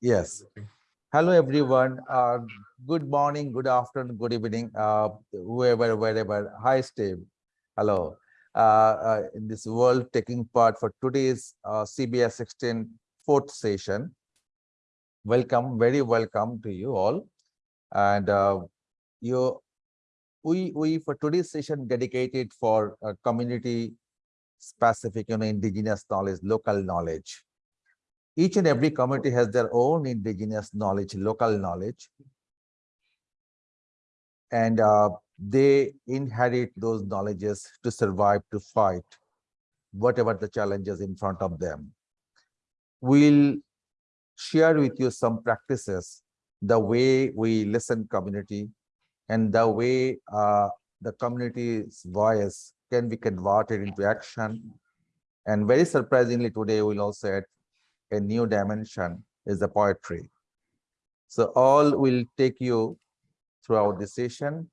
Yes. Hello, everyone. Uh, good morning, good afternoon, good evening, uh, whoever, wherever. Hi, Steve. Hello. Uh, uh, in this world taking part for today's uh, CBA 16 fourth session. Welcome, very welcome to you all. And uh, you, we, we for today's session dedicated for community specific, you know, indigenous knowledge, local knowledge each and every community has their own indigenous knowledge, local knowledge. And uh, they inherit those knowledges to survive, to fight, whatever the challenges in front of them. We'll share with you some practices, the way we listen community and the way uh, the community's voice can be converted into action. And very surprisingly today, we'll also add a new dimension is the poetry. So all will take you throughout the session.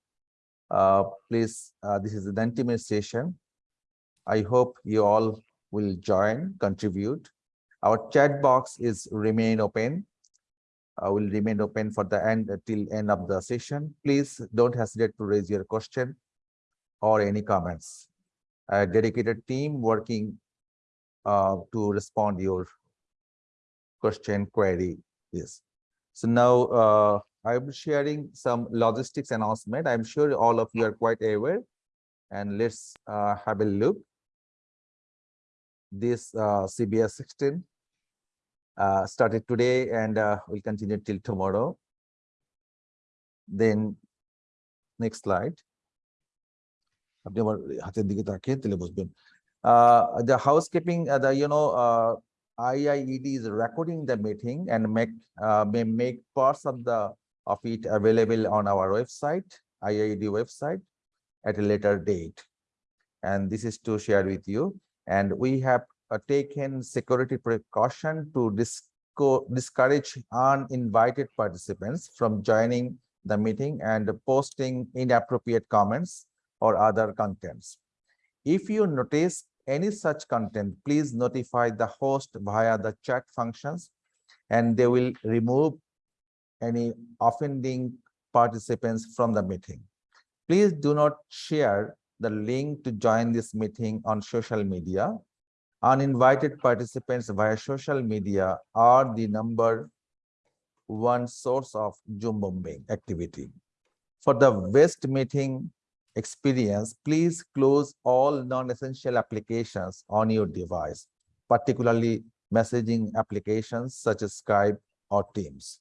Uh, please, uh, this is the 90 minute session. I hope you all will join, contribute. Our chat box is remain open. Uh, will remain open for the end till end of the session. Please don't hesitate to raise your question or any comments. A dedicated team working uh, to respond your question query is. So now uh, I'm sharing some logistics announcement. I'm sure all of you are quite aware. And let's uh, have a look. This uh, CBA 16 uh, started today and uh, will continue till tomorrow. Then next slide. আপনি the housekeeping, uh, the you know uh, IIED is recording the meeting and make uh, may make parts of the of it available on our website, IIED website at a later date. And this is to share with you. And we have uh, taken security precaution to disco discourage uninvited participants from joining the meeting and posting inappropriate comments or other contents. If you notice any such content, please notify the host via the chat functions and they will remove any offending participants from the meeting. Please do not share the link to join this meeting on social media. Uninvited participants via social media are the number one source of Zoom bombing activity. For the West meeting experience, please close all non-essential applications on your device, particularly messaging applications such as Skype or Teams.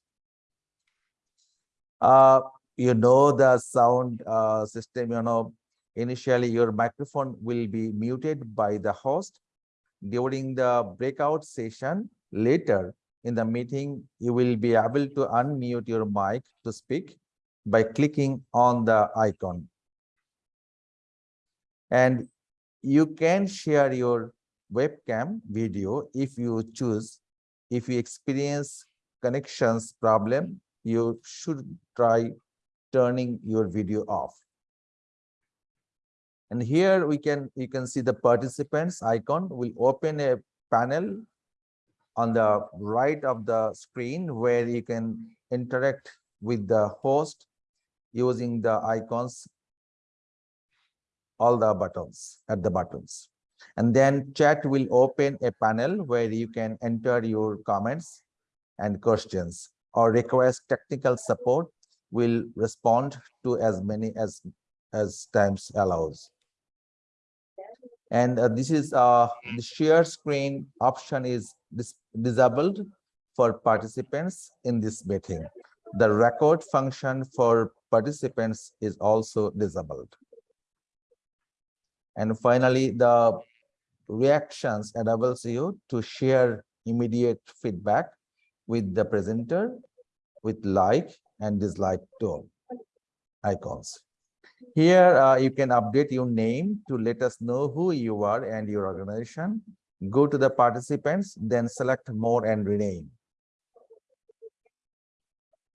Uh, you know the sound uh, system, you know, initially your microphone will be muted by the host. During the breakout session later in the meeting, you will be able to unmute your mic to speak by clicking on the icon and you can share your webcam video if you choose. If you experience connections problem you should try turning your video off. And here we can you can see the participants icon will open a panel on the right of the screen where you can interact with the host using the icons all the buttons at the buttons. And then chat will open a panel where you can enter your comments and questions. Or request technical support will respond to as many as as times allows. And uh, this is uh the share screen option is dis disabled for participants in this meeting. The record function for participants is also disabled and finally, the reactions enables you to share immediate feedback with the presenter with like and dislike tone icons. Here, uh, you can update your name to let us know who you are and your organization. Go to the participants, then select more and rename.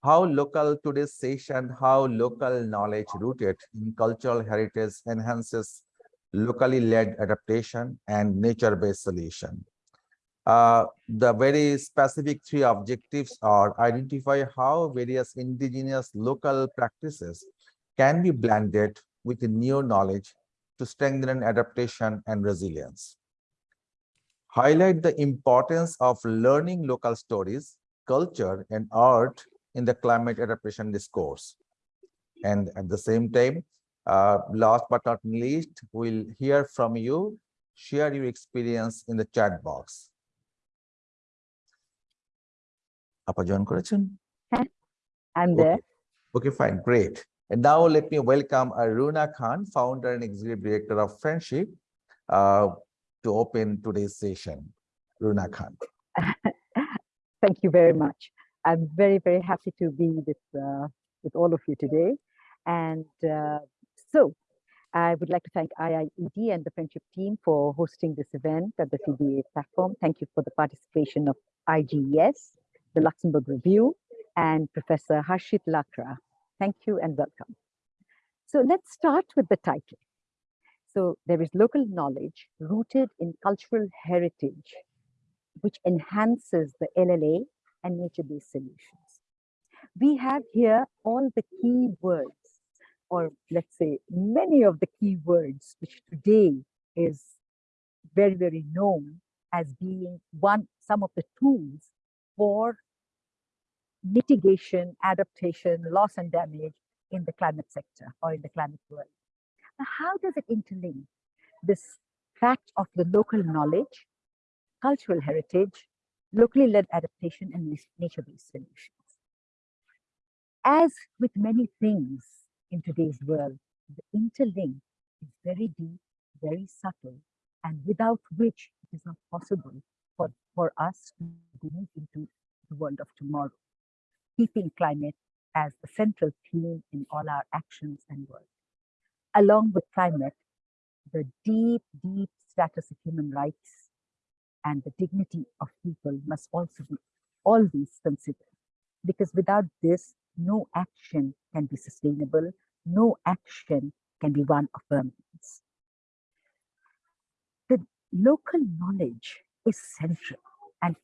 How local today's session, how local knowledge rooted in cultural heritage enhances locally led adaptation and nature-based solution. Uh, the very specific three objectives are identify how various indigenous local practices can be blended with new knowledge to strengthen adaptation and resilience. Highlight the importance of learning local stories, culture, and art in the climate adaptation discourse. And at the same time, uh, last but not least, we'll hear from you. Share your experience in the chat box. Join? I'm there. Okay. okay, fine, great. And now let me welcome Aruna Khan, founder and executive director of Friendship, uh, to open today's session. Aruna Khan. Thank you very much. I'm very, very happy to be with, uh, with all of you today. And uh, so I would like to thank IIED and the Friendship team for hosting this event at the CBA platform. Thank you for the participation of IGES, the Luxembourg Review, and Professor Harshit Lakra. Thank you and welcome. So let's start with the title. So there is local knowledge rooted in cultural heritage, which enhances the LLA and nature-based solutions. We have here all the key words, or let's say many of the key words, which today is very, very known as being one, some of the tools for mitigation, adaptation, loss and damage in the climate sector or in the climate world. Now, how does it interlink this fact of the local knowledge, cultural heritage, locally led adaptation, and nature-based solutions? As with many things in today's world, the interlink is very deep, very subtle, and without which it is not possible for, for us to move into the world of tomorrow keeping climate as the central theme in all our actions and work. Along with climate, the deep, deep status of human rights and the dignity of people must also be always considered. Because without this, no action can be sustainable, no action can be one of permanence. The local knowledge is central and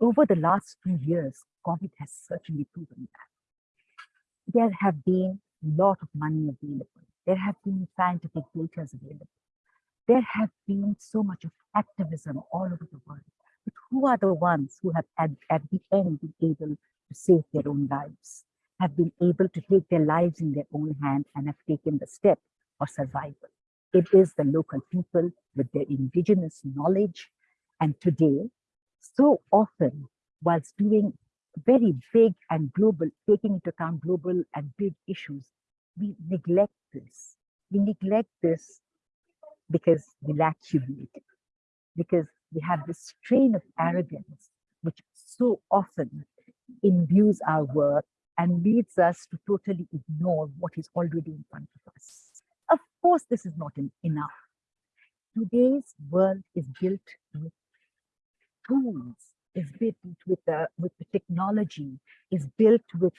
over the last few years, COVID has certainly proven that. There have been a lot of money available. There have been scientific data available. There have been so much of activism all over the world. But who are the ones who have at, at the end been able to save their own lives, have been able to take their lives in their own hand and have taken the step for survival? It is the local people with their indigenous knowledge. And today, so often, whilst doing very big and global, taking into account global and big issues, we neglect this. We neglect this because we lack humility, because we have this strain of arrogance, which so often imbues our work and leads us to totally ignore what is already in front of us. Of course, this is not enough. Today's world is built with tools is built with the with the technology, is built with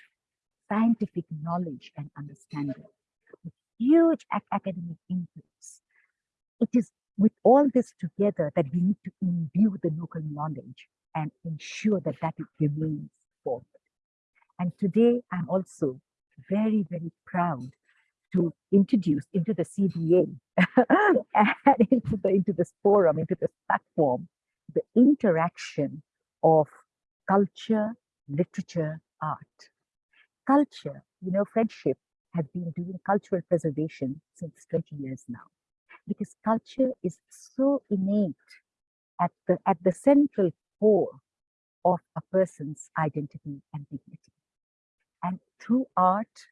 scientific knowledge and understanding, with huge academic inputs. It is with all this together that we need to imbue the local knowledge and ensure that that remains And today I'm also very, very proud to introduce into the CBA and into the into this forum, into this platform, the interaction of culture, literature, art. Culture, you know, friendship has been doing cultural preservation since 20 years now, because culture is so innate at the, at the central core of a person's identity and dignity. And through art,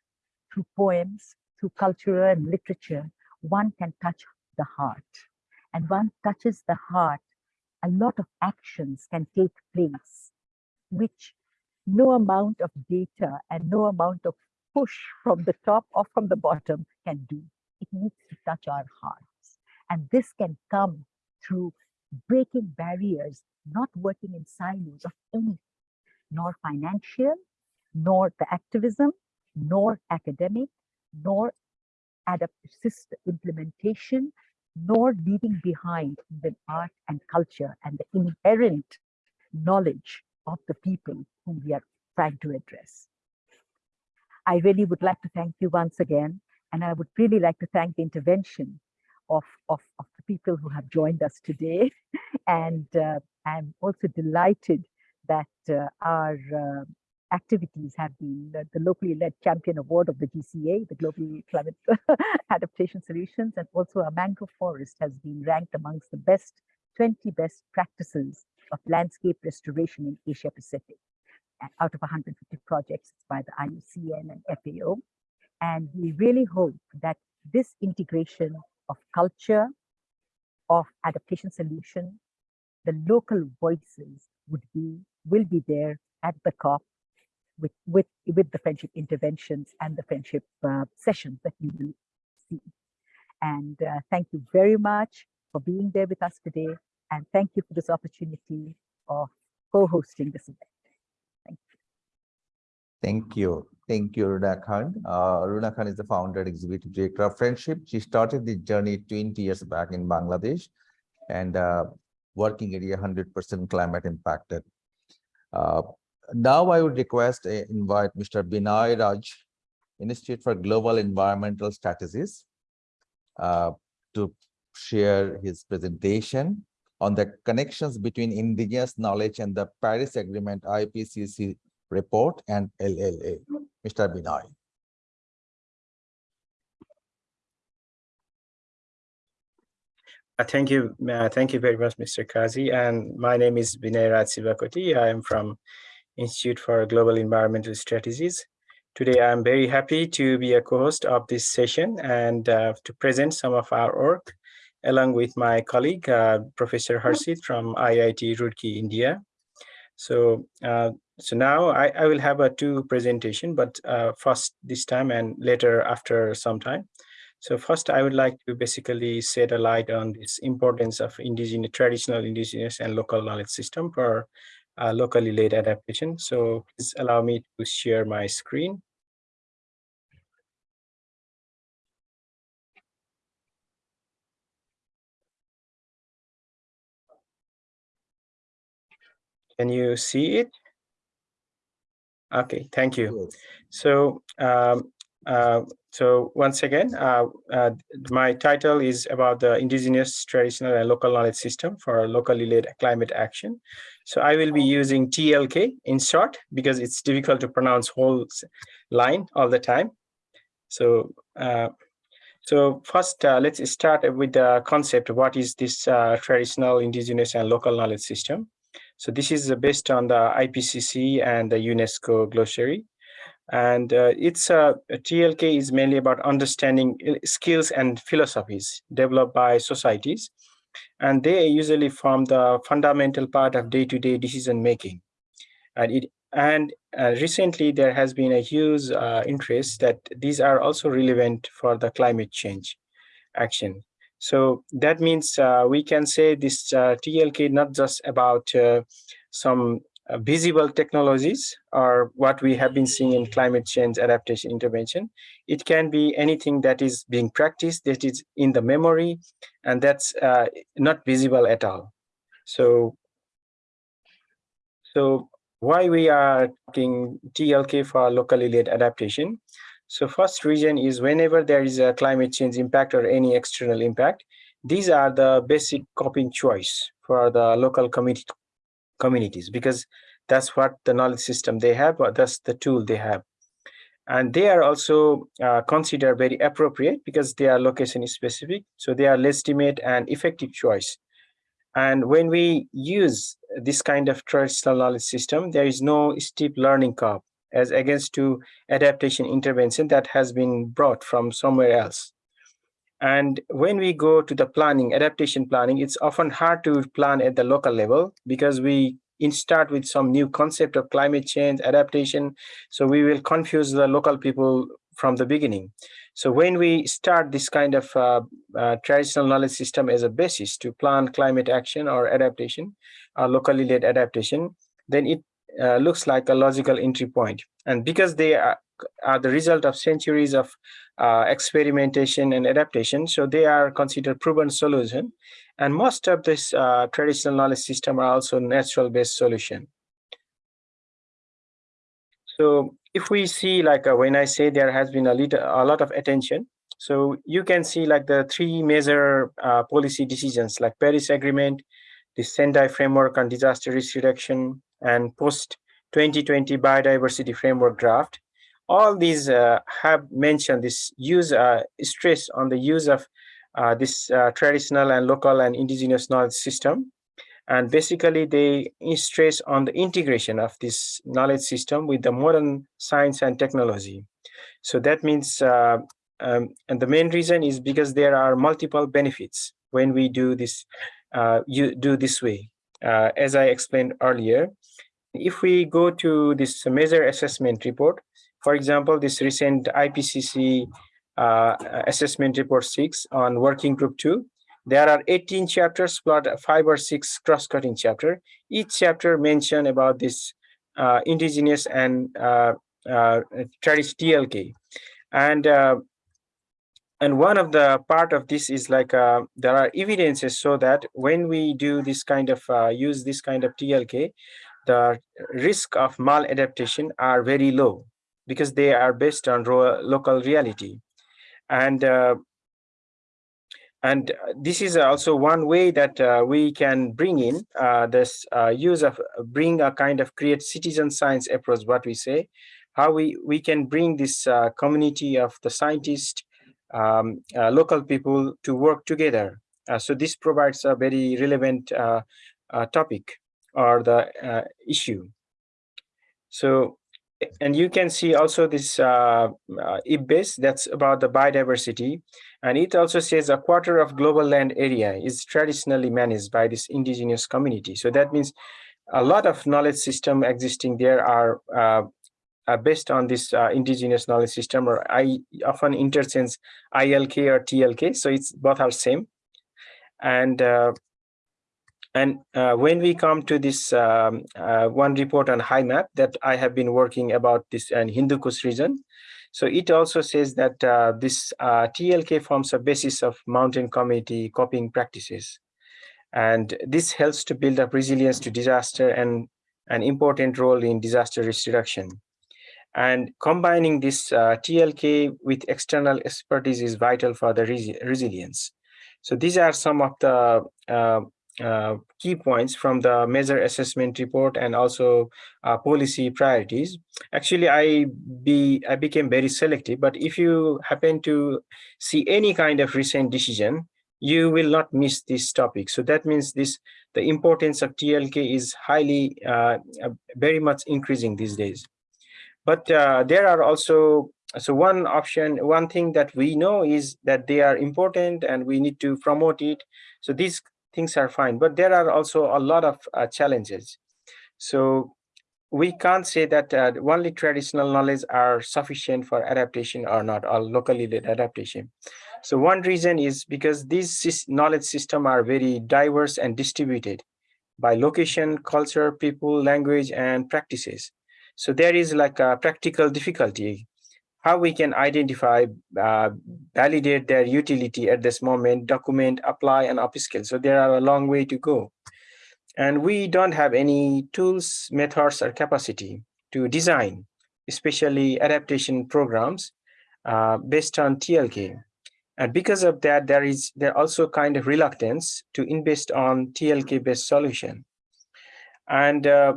through poems, through culture and literature, one can touch the heart. And one touches the heart a lot of actions can take place, which no amount of data and no amount of push from the top or from the bottom can do. It needs to touch our hearts. And this can come through breaking barriers, not working in silos of anything, nor financial, nor the activism, nor academic, nor adaptive system implementation, nor leaving behind the art and culture and the inherent knowledge of the people whom we are trying to address. I really would like to thank you once again, and I would really like to thank the intervention of, of, of people who have joined us today. And uh, I'm also delighted that uh, our uh, activities have been the, the, locally led champion award of the GCA, the Global Climate Adaptation Solutions, and also our mangrove forest has been ranked amongst the best 20 best practices of landscape restoration in Asia Pacific out of 150 projects by the IUCN and FAO. And we really hope that this integration of culture, of adaptation solution, the local voices would be, will be there at the COP with, with, with the friendship interventions and the friendship uh, sessions that you will see. And uh, thank you very much for being there with us today. And thank you for this opportunity of co-hosting this event. Thank you. Thank you, Runa Khan. Uh, Runa Khan is the founder executive director of Friendship. She started the journey 20 years back in Bangladesh and uh, working area 100% climate impacted. Uh, now I would request, uh, invite Mr. Binay Raj, Institute for Global Environmental Strategies, uh, to share his presentation on the connections between indigenous knowledge and the Paris Agreement IPCC report and LLA. Mr. Binay. Uh, thank you. Uh, thank you very much, Mr. Kazi. And my name is Binay Raj Shivakoti. I am from Institute for Global Environmental Strategies. Today, I'm very happy to be a co-host of this session and uh, to present some of our work along with my colleague, uh, Professor Harshit from IIT Roorkee, India. So uh, so now I, I will have a two presentation, but uh, first this time and later after some time. So first, I would like to basically shed a light on this importance of indigenous, traditional indigenous and local knowledge system for uh, locally led adaptation. So please allow me to share my screen. Can you see it? Okay, thank you. So, um, uh, so once again, uh, uh, my title is about the indigenous, traditional, and local knowledge system for locally led climate action. So I will be using TLK in short because it's difficult to pronounce whole line all the time. So, uh, so first, uh, let's start with the concept. What is this uh, traditional, indigenous, and local knowledge system? So this is based on the IPCC and the UNESCO glossary. And uh, it's uh, TLK is mainly about understanding uh, skills and philosophies developed by societies. And they usually form the fundamental part of day-to-day -day decision making. And, it, and uh, recently there has been a huge uh, interest that these are also relevant for the climate change action. So that means uh, we can say this uh, TLK not just about uh, some visible technologies or what we have been seeing in climate change adaptation intervention. It can be anything that is being practiced, that is in the memory, and that's uh, not visible at all. So, so why we are talking TLK for locally led adaptation? So first reason is whenever there is a climate change impact or any external impact, these are the basic coping choice for the local community communities because that's what the knowledge system they have or that's the tool they have. And they are also uh, considered very appropriate because they are location specific so they are legitimate and effective choice. And when we use this kind of traditional knowledge system there is no steep learning curve as against to adaptation intervention that has been brought from somewhere else. And when we go to the planning, adaptation planning, it's often hard to plan at the local level because we start with some new concept of climate change, adaptation. So we will confuse the local people from the beginning. So when we start this kind of uh, uh, traditional knowledge system as a basis to plan climate action or adaptation, or locally led adaptation, then it uh, looks like a logical entry point. And because they are, are, the result of centuries of uh, experimentation and adaptation. So they are considered proven solution. And most of this uh, traditional knowledge system are also natural based solution. So if we see like uh, when I say there has been a little a lot of attention, so you can see like the three major uh, policy decisions like Paris Agreement, the Sendai Framework on Disaster Risk Reduction, and post 2020 Biodiversity Framework draft. All these uh, have mentioned this use uh, stress on the use of uh, this uh, traditional and local and indigenous knowledge system. And basically they stress on the integration of this knowledge system with the modern science and technology. So that means uh, um, and the main reason is because there are multiple benefits when we do this uh, you do this way uh, as i explained earlier if we go to this major assessment report for example this recent ipcc uh, assessment report 6 on working group 2 there are 18 chapters plus five or six cross-cutting chapter. Each chapter mention about this uh, indigenous and uh, uh, TLK. And uh, and one of the part of this is like uh, there are evidences so that when we do this kind of uh, use this kind of TLK, the risk of maladaptation are very low because they are based on local reality. And uh, and this is also one way that uh, we can bring in uh, this uh, use of bring a kind of create citizen science approach, what we say, how we, we can bring this uh, community of the scientists, um, local people to work together. so this provides a very relevant topic or the issue. So and you can see also this uh, uh, IPBES that's about the biodiversity. And it also says a quarter of global land area is traditionally managed by this indigenous community. So that means a lot of knowledge system existing there are uh, uh, based on this uh, indigenous knowledge system, or I often interchange ILK or TLK. So it's both are same. And uh, and uh, when we come to this um, uh, one report on HIMAP that I have been working about this and Hindu Kush region, so it also says that uh, this uh, TLK forms a basis of mountain community coping practices. And this helps to build up resilience to disaster and an important role in disaster risk reduction. And combining this uh, TLK with external expertise is vital for the res resilience. So these are some of the uh, uh, key points from the major assessment report and also uh, policy priorities. Actually, I be I became very selective, but if you happen to see any kind of recent decision, you will not miss this topic. So that means this the importance of TLK is highly, uh, uh, very much increasing these days. But uh, there are also so one option, one thing that we know is that they are important and we need to promote it. So these things are fine but there are also a lot of uh, challenges. So we can't say that uh, only traditional knowledge are sufficient for adaptation or not or locally led adaptation. So one reason is because these knowledge system are very diverse and distributed by location culture people language and practices so there is like a practical difficulty how we can identify, uh, validate their utility at this moment, document, apply, and upscale. So there are a long way to go. And we don't have any tools, methods, or capacity to design, especially adaptation programs uh, based on TLK. And because of that, there is there also kind of reluctance to invest on TLK-based solution. And uh,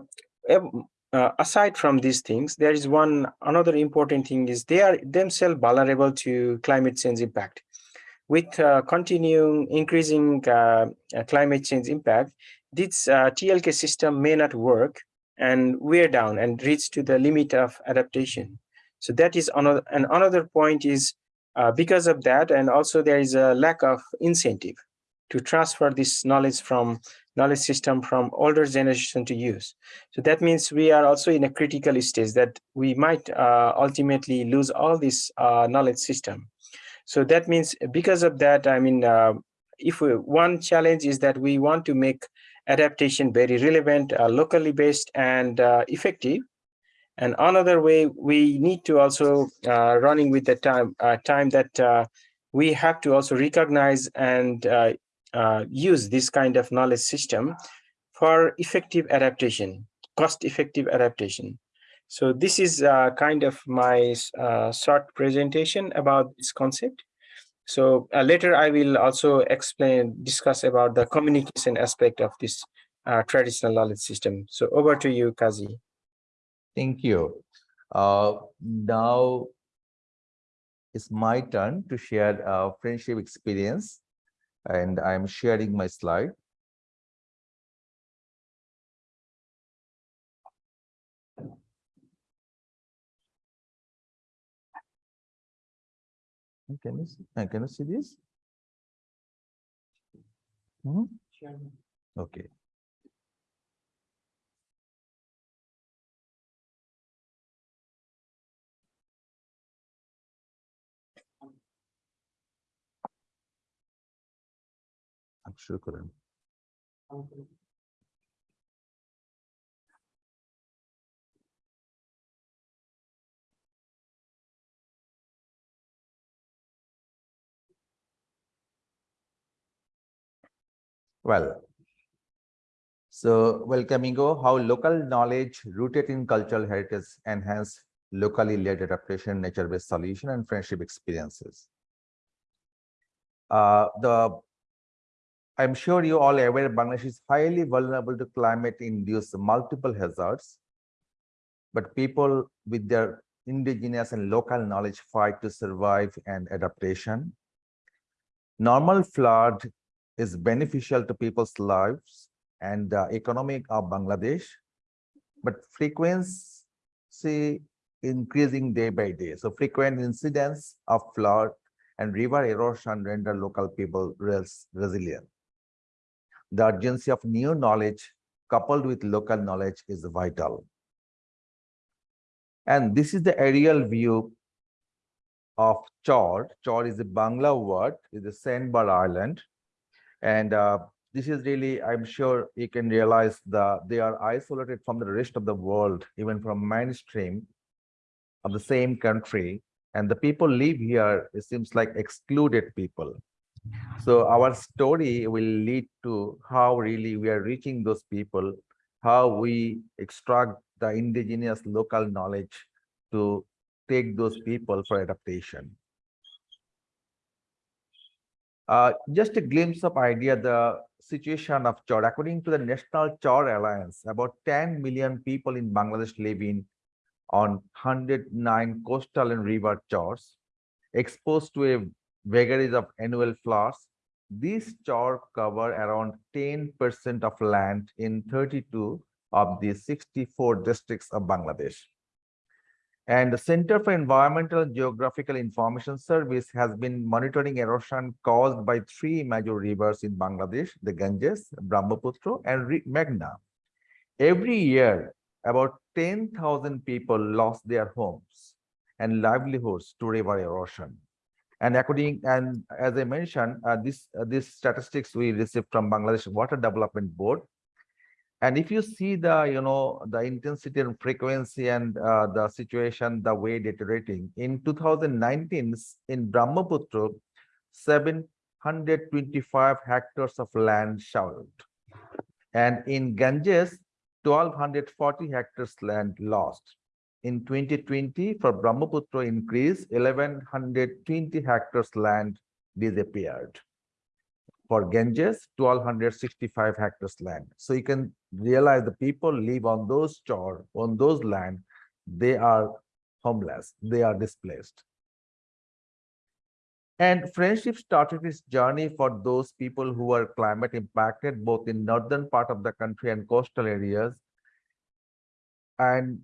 uh, aside from these things, there is one another important thing is they are themselves vulnerable to climate change impact. With uh, continuing increasing uh, climate change impact, this uh, TLK system may not work and wear down and reach to the limit of adaptation. So that is another, and another point is uh, because of that, and also there is a lack of incentive to transfer this knowledge from knowledge system from older generation to use. So that means we are also in a critical stage that we might uh, ultimately lose all this uh, knowledge system. So that means because of that, I mean, uh, if we, one challenge is that we want to make adaptation very relevant, uh, locally based and uh, effective. And another way we need to also uh, running with the time time that we have to also recognize and uh, uh, use this kind of knowledge system for effective adaptation, cost effective adaptation. So this is uh, kind of my uh, short presentation about this concept. So uh, later I will also explain, discuss about the communication aspect of this uh, traditional knowledge system. So over to you, Kazi. Thank you. Now it's my turn to share a friendship experience and I'm sharing my slide. Can you see, can you see this? Hmm? Okay. Couldn't. Well, so welcoming go how local knowledge rooted in cultural heritage enhance locally led adaptation, nature-based solution, and friendship experiences. Uh, the I'm sure you all are aware Bangladesh is highly vulnerable to climate-induced multiple hazards, but people with their indigenous and local knowledge fight to survive and adaptation. Normal flood is beneficial to people's lives and the economic of Bangladesh, but frequency increasing day by day. So frequent incidents of flood and river erosion render local people res resilient. The urgency of new knowledge coupled with local knowledge is vital. And this is the aerial view of Chor. Chor is a Bangla word, is a sandbar island. And uh, this is really, I'm sure you can realize that they are isolated from the rest of the world, even from mainstream of the same country. And the people live here, it seems like excluded people. So our story will lead to how really we are reaching those people, how we extract the indigenous local knowledge to take those people for adaptation. Uh, just a glimpse of idea, the situation of Chor. According to the National Chor Alliance, about 10 million people in Bangladesh live in on 109 coastal and river chors, exposed to a vagaries of annual floods. These chor cover around 10% of land in 32 of the 64 districts of Bangladesh. And the Center for Environmental and Geographical Information Service has been monitoring erosion caused by three major rivers in Bangladesh, the Ganges, Brahmaputra, and Meghna. Every year, about 10,000 people lost their homes and livelihoods to river erosion. And according and as I mentioned, uh, this uh, these statistics we received from Bangladesh Water Development Board. And if you see the you know the intensity and frequency and uh, the situation the way deteriorating in 2019 in Brahmaputra, 725 hectares of land showered, and in Ganges, 1240 hectares land lost in 2020 for Brahmaputra increase 1120 hectares land disappeared. For Ganges, 1265 hectares land. So you can realize the people live on those chor, on those land, they are homeless, they are displaced. And friendship started its journey for those people who are climate impacted both in northern part of the country and coastal areas. And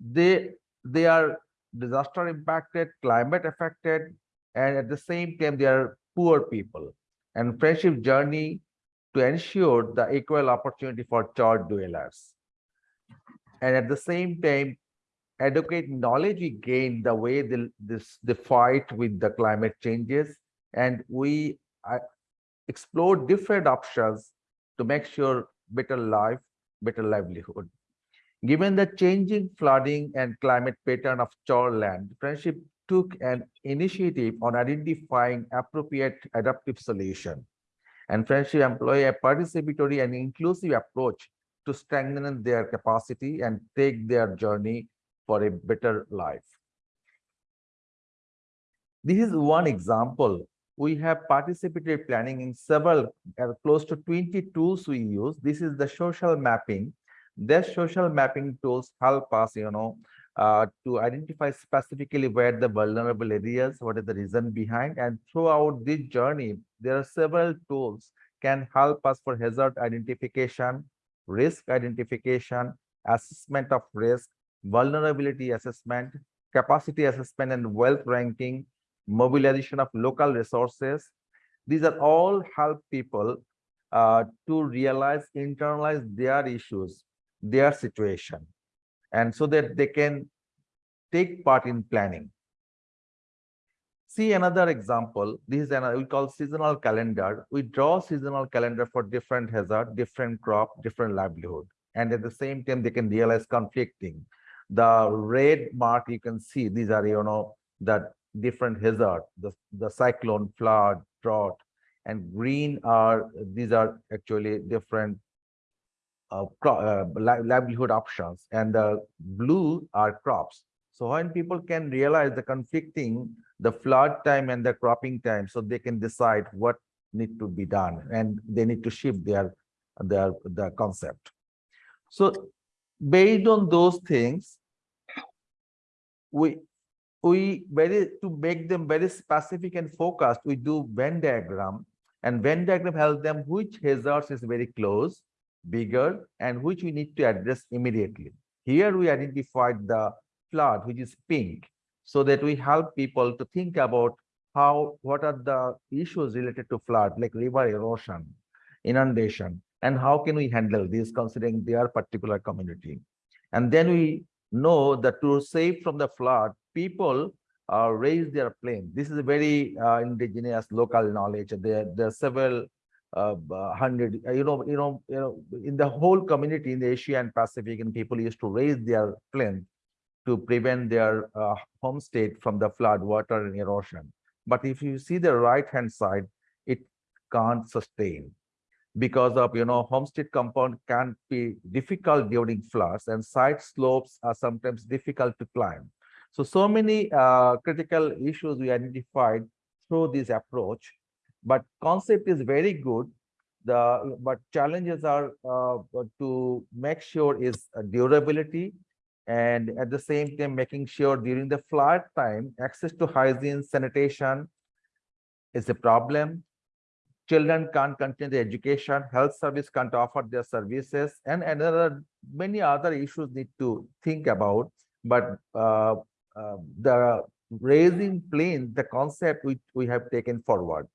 they they are disaster impacted climate affected and at the same time they are poor people. And friendship journey to ensure the equal opportunity for child dwellers. And at the same time educate knowledge we gain the way the, this the fight with the climate changes. And we uh, explore different options to make sure better life better livelihood Given the changing flooding and climate pattern of shoreland, Friendship took an initiative on identifying appropriate adaptive solution. And Friendship employ a participatory and inclusive approach to strengthen their capacity and take their journey for a better life. This is one example. We have participatory planning in several, uh, close to 20 tools we use. This is the social mapping. These social mapping tools help us, you know, uh, to identify specifically where the vulnerable areas, what is the reason behind, and throughout this journey, there are several tools can help us for hazard identification, risk identification, assessment of risk, vulnerability assessment, capacity assessment and wealth ranking, mobilization of local resources. These are all help people uh, to realize, internalize their issues, their situation, and so that they can take part in planning. See another example. This is another we call seasonal calendar. We draw seasonal calendar for different hazard, different crop, different livelihood. And at the same time, they can realize conflicting. The red mark you can see, these are, you know, the different hazard, the, the cyclone, flood, drought, and green are, these are actually different uh, uh, livelihood options, and the blue are crops. So when people can realize the conflicting, the flood time and the cropping time, so they can decide what need to be done, and they need to shift their their the concept. So based on those things, we we very to make them very specific and focused, we do Venn diagram, and Venn diagram helps them which hazards is very close, bigger, and which we need to address immediately. Here we identified the flood, which is pink, so that we help people to think about how what are the issues related to flood, like river erosion, inundation, and how can we handle this considering their particular community. And then we know that to save from the flood, people uh, raise their plane. This is a very uh, indigenous local knowledge. There, there are several uh, uh, hundred, uh, you know, you know, you know, in the whole community in the Asia and Pacific, and people used to raise their plane to prevent their uh, homestead from the flood, water, and erosion. But if you see the right hand side, it can't sustain because of you know homestead compound can be difficult during floods and side slopes are sometimes difficult to climb so so many uh, critical issues we identified through this approach but concept is very good the but challenges are uh, to make sure is uh, durability and at the same time making sure during the flood time access to hygiene sanitation is a problem children can't continue their education, health service can't offer their services, and another many other issues need to think about. But uh, uh, the raising plane, the concept which we have taken forward.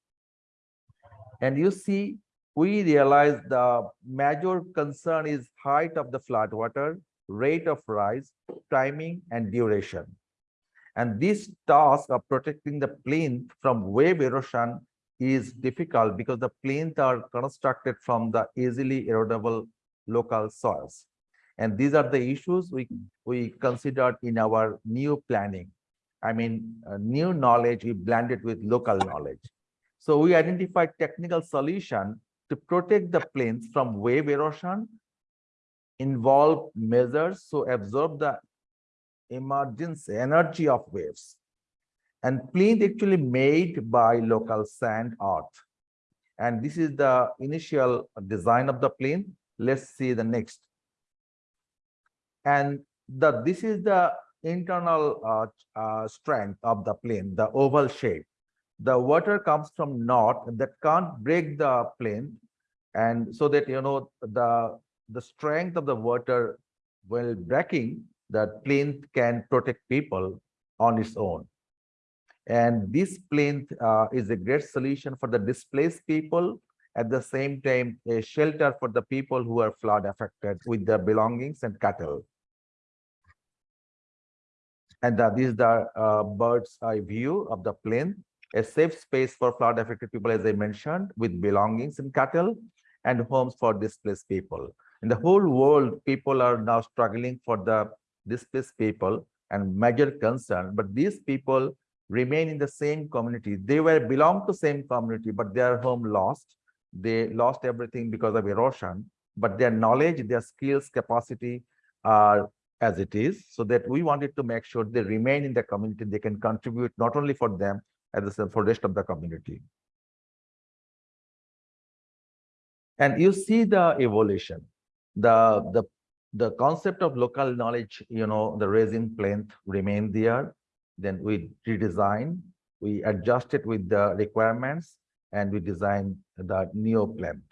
And you see, we realize the major concern is height of the flood water, rate of rise, timing, and duration. And this task of protecting the plane from wave erosion is difficult because the plains are constructed from the easily erodible local soils. And these are the issues we, we considered in our new planning. I mean, uh, new knowledge we blended with local knowledge. So we identified technical solution to protect the plains from wave erosion, involve measures so absorb the emergence energy of waves and plinth actually made by local sand art. And this is the initial design of the plane. Let's see the next. And the this is the internal uh, uh, strength of the plane, the oval shape. The water comes from north that can't break the plinth, and so that you know the the strength of the water while breaking the plinth can protect people on its own. And this plinth uh, is a great solution for the displaced people, at the same time, a shelter for the people who are flood affected with their belongings and cattle. And uh, this is the uh, bird's eye view of the plinth, a safe space for flood affected people, as I mentioned, with belongings and cattle. and homes for displaced people. In the whole world, people are now struggling for the displaced people and major concern, but these people remain in the same community. They were belong to the same community, but their home lost. They lost everything because of erosion, but their knowledge, their skills, capacity are as it is, so that we wanted to make sure they remain in the community. They can contribute not only for them, as well for rest of the community. And you see the evolution, the, the, the concept of local knowledge, you know, the raising plinth remain there. Then we redesign, we adjust it with the requirements and we design the neo plinth.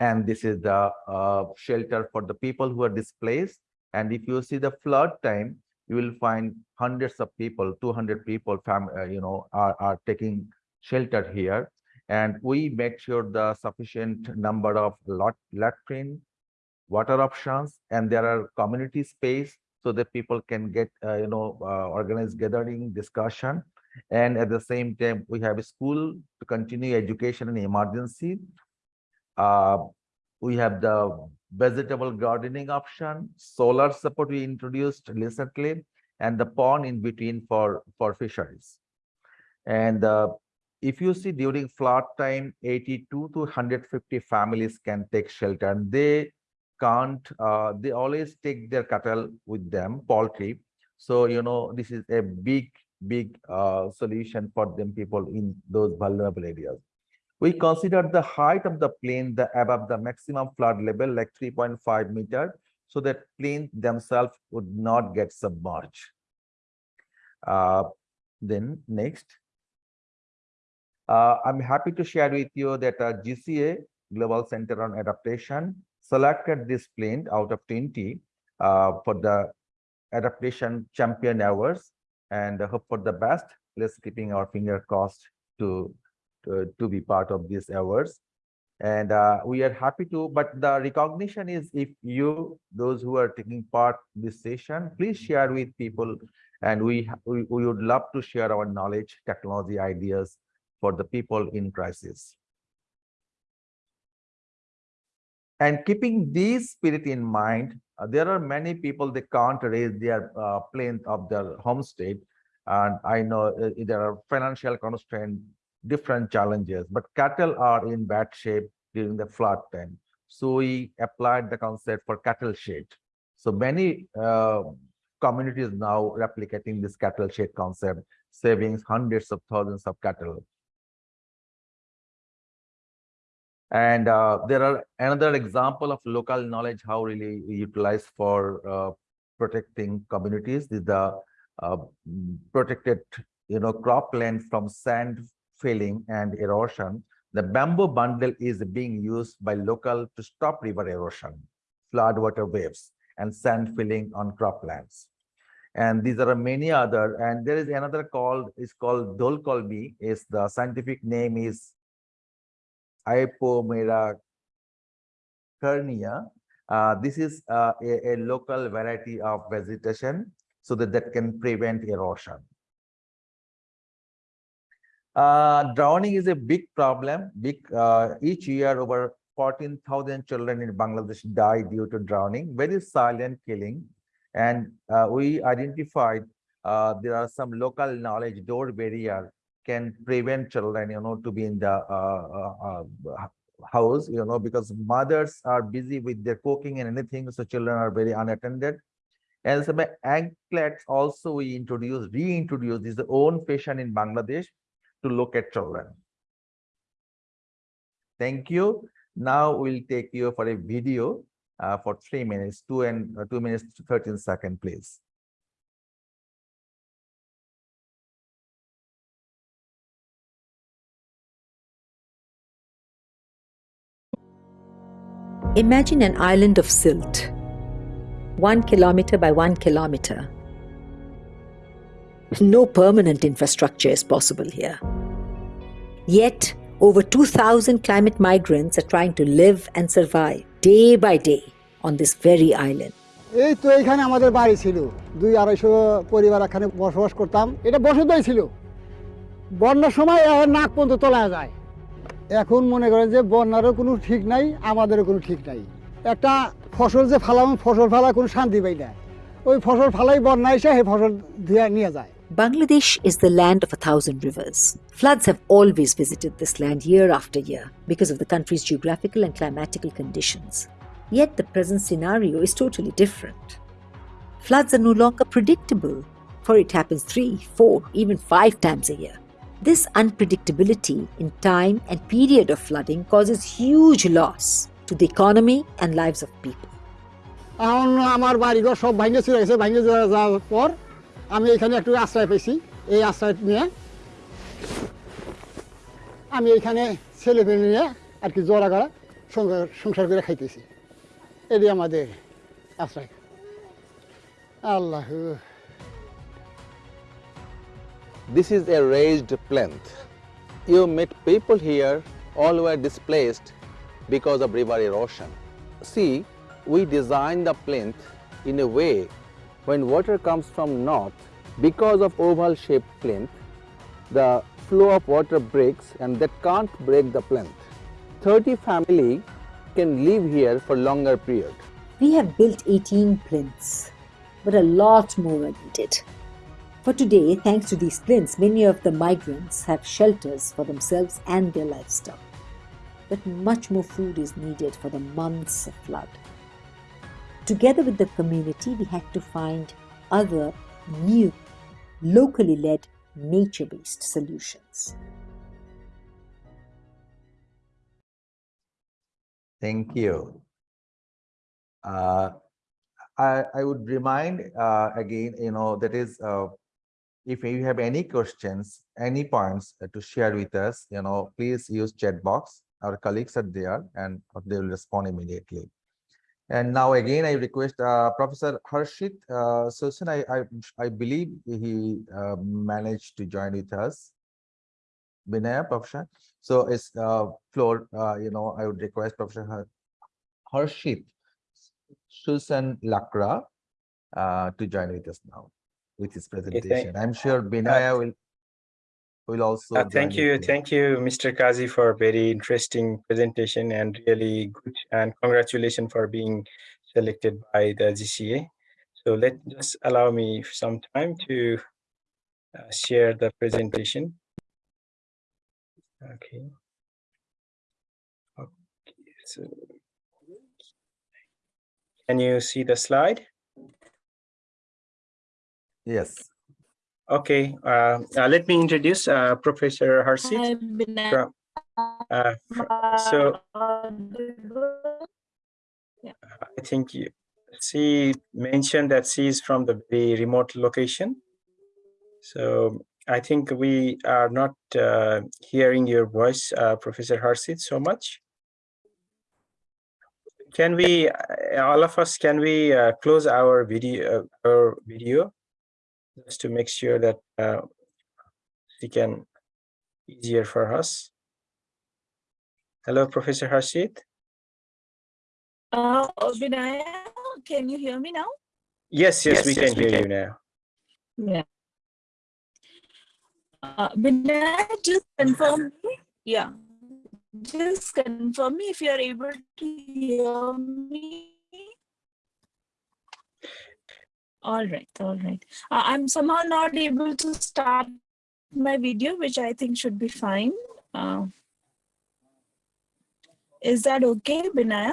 And this is the uh, shelter for the people who are displaced. And if you see the flood time, you will find hundreds of people, 200 people, fam, uh, you know, are, are taking shelter here. And we make sure the sufficient number of lot, latrine, water options, and there are community space so that people can get, uh, you know, uh, organized gathering, discussion. And at the same time, we have a school to continue education in emergency. Uh, we have the vegetable gardening option, solar support we introduced recently, and the pond in between for, for fisheries. And uh, if you see during flood time, 82 to 150 families can take shelter and they can't, uh, they always take their cattle with them, poultry. So, you know, this is a big, big uh, solution for them people in those vulnerable areas. We consider the height of the plane the above the maximum flood level like 3.5 meter so that planes themselves would not get submerged. Uh, then next. Uh, I'm happy to share with you that uh, GCA Global Center on Adaptation selected this plane out of 20 uh, for the adaptation champion awards and hope for the best. Let's keeping our finger crossed to to, to be part of these awards. And uh, we are happy to, but the recognition is if you, those who are taking part this session, please share with people. And we, we, we would love to share our knowledge, technology ideas for the people in crisis. And keeping this spirit in mind, uh, there are many people they can't raise their uh, plane of their home state And I know uh, there are financial constraints, different challenges, but cattle are in bad shape during the flood time. So we applied the concept for cattle shed. So many uh, communities now replicating this cattle shed concept, saving hundreds of thousands of cattle. And uh, there are another example of local knowledge, how really utilized for uh, protecting communities is the uh, protected, you know, cropland from sand filling and erosion. The bamboo bundle is being used by local to stop river erosion, flood water waves, and sand filling on croplands. And these are many other, and there is another called, is called Dolkolbi, is the scientific name is Ipomoea carnea. Uh, this is uh, a, a local variety of vegetation so that that can prevent erosion. Uh, drowning is a big problem. Big uh, each year, over 14,000 children in Bangladesh die due to drowning. Very silent killing, and uh, we identified uh, there are some local knowledge door barrier can prevent children, you know, to be in the uh, uh, house, you know, because mothers are busy with their cooking and anything, so children are very unattended. And some anklets also we introduced, reintroduced is the own fashion in Bangladesh to look at children. Thank you. Now we'll take you for a video uh, for three minutes, two and uh, two minutes, 13 seconds, please. Imagine an island of silt, one kilometer by one kilometer. No permanent infrastructure is possible here. Yet, over 2,000 climate migrants are trying to live and survive day by day on this very island. এই তো এখানে আমাদের বাড়ি ছিল। দুই আড়াইশো পরিবার এখানে বসবাস করতাম। এটা বসতই ছিল। বন্যার সময় নাক পর্যন্ত তোলা যায়। এখন মনে করেন যে বন্যারও কোনো ঠিক নাই আমাদেরও কোনো ঠিক নাই। একটা ফসল যে ফালাম ফসল ফালা কোনো শান্তি পাই না। ওই ফসল ফালাই বন্যা এসে সেই ফসল ধুয়ে নিয়ে যায়। Bangladesh is the land of a thousand rivers. Floods have always visited this land year after year because of the country's geographical and climatical conditions. Yet the present scenario is totally different. Floods are no longer predictable, for it happens three, four, even five times a year. This unpredictability in time and period of flooding causes huge loss to the economy and lives of people. এখন আমার বাড়িঘর সব ভাঙে চলে গেছে ভাঙে যাওয়া- যাওয়ার পর আমি এখানে একটু আশ্রয় পেয়েছি এই আশ্রয় নিয়ে আমি এখানে ছেলে পেলে নিয়ে আর কি জোড়া গড়া সংসার সংসার করে খাইতেছি এটি আমাদের আশ্রয় আল্লাহ This is a raised plinth. You meet people here, all were displaced because of river erosion. See, we designed the plinth in a way when water comes from north, because of oval shaped plinth, the flow of water breaks and that can't break the plinth. 30 family can live here for longer period. We have built 18 plinths, but a lot more are needed. For today, thanks to these plinths, many of the migrants have shelters for themselves and their livestock. But much more food is needed for the months of flood. Together with the community, we had to find other new, locally led, nature based solutions. Thank you. Uh, I, I would remind uh, again, you know, that is, uh, if you have any questions, any points uh, to share with us, you know, please use chat box. Our colleagues are there and they will respond immediately. And now again, I request uh, Professor Harshit uh, Susan, I, I, I believe he uh, managed to join with us. Vinaya, Professor. So it's uh, floor, uh, you know, I would request Professor Har- Harshit Susan Lakra uh, to join with us now with his presentation. I'm sure Binaya will will also. Uh, thank you, thank you, Mr. Kazi, for a very interesting presentation and really good. And congratulations for being selected by the GCA. So let just allow me some time to uh, share the presentation. Okay. Okay. So can you see the slide? Yes, Okay. Uh, uh, let me introduce uh, Professor Harshit. from- uh, so I think you, she mentioned that she is from the very remote location. So I think we are not uh, hearing your voice, uh, Professor Harshit, so much. Can we, all of us, can we uh, close our video, uh, our video, just to make sure that uh, we can easier for us. Hello, Professor Harshit. Uh, Vinaya, can you hear me now? Yes, yes, we can hear you now. Yeah. Uh, Vinaya, just confirm me. Yeah. Just confirm me if you are able to hear me. All right, all right. Uh, I'm somehow not able to start my video, which I think should be fine. Uh, is that okay, Binaya?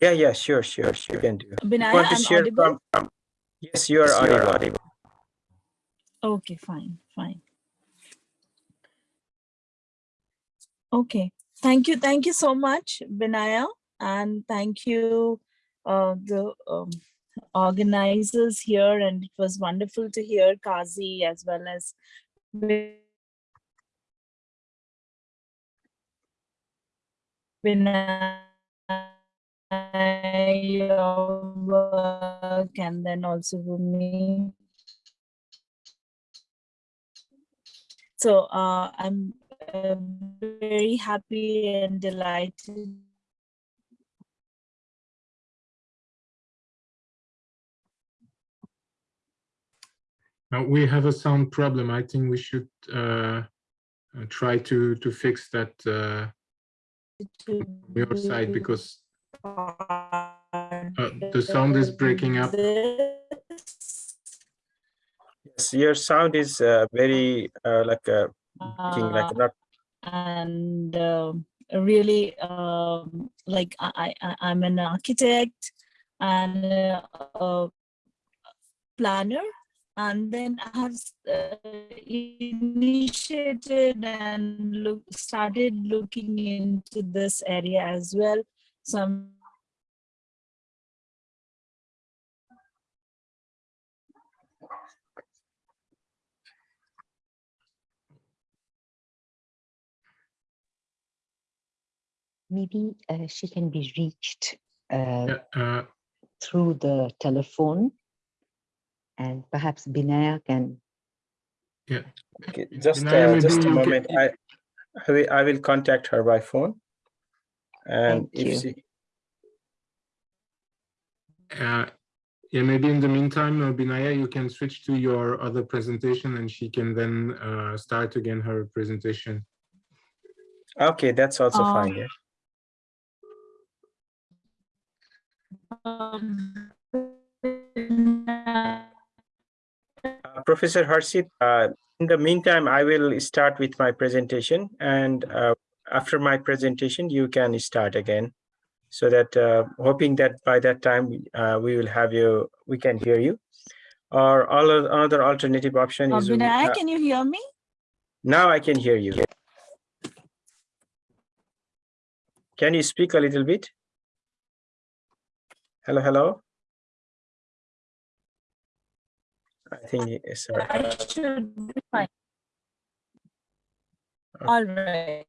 Yeah, yeah, sure, sure, sure. You can do. You Binaya, want to I'm share audible? from- from- Yes, you are audible. Okay, fine, fine. Okay, thank you, thank you so much, Vinaya, and thank you, uh, the um, organizers here, and it was wonderful to hear Kazi as well as your work, and then also Rumi. So uh, I'm uh, very happy and delighted. Uh, we have a sound problem. I think we should uh, uh, try to to fix that uh, your side because part the sound is breaking up. Yes, your sound is uh, very uh, like uh, breaking, like Uh, not and um, really um, like I, I I'm an architect and a, a planner and then I have uh, initiated and look started looking into this area as well so I'm maybe uh, she can be reached uh, Yeah, uh, through the telephone and perhaps Binaya can okay, just uh, just a moment. I I will, I will contact her by phone. And Thank if you. she uh, yeah, maybe in the meantime, uh, Binaya, you can switch to your other presentation and she can then uh, start again her presentation. okay, that's also Uh, fine. Yeah. um, Professor Harshit, uh, in the meantime, I will start with my presentation and uh, after my presentation, you can start again. So that uh, hoping that by that time, uh, we will have you, we can hear you. Or all of- another alternative option uh, is, uh, can you hear me? now I can hear you. Can you speak a little bit? Hello, hello? I think, it's sir. I should be fine. Okay. All right.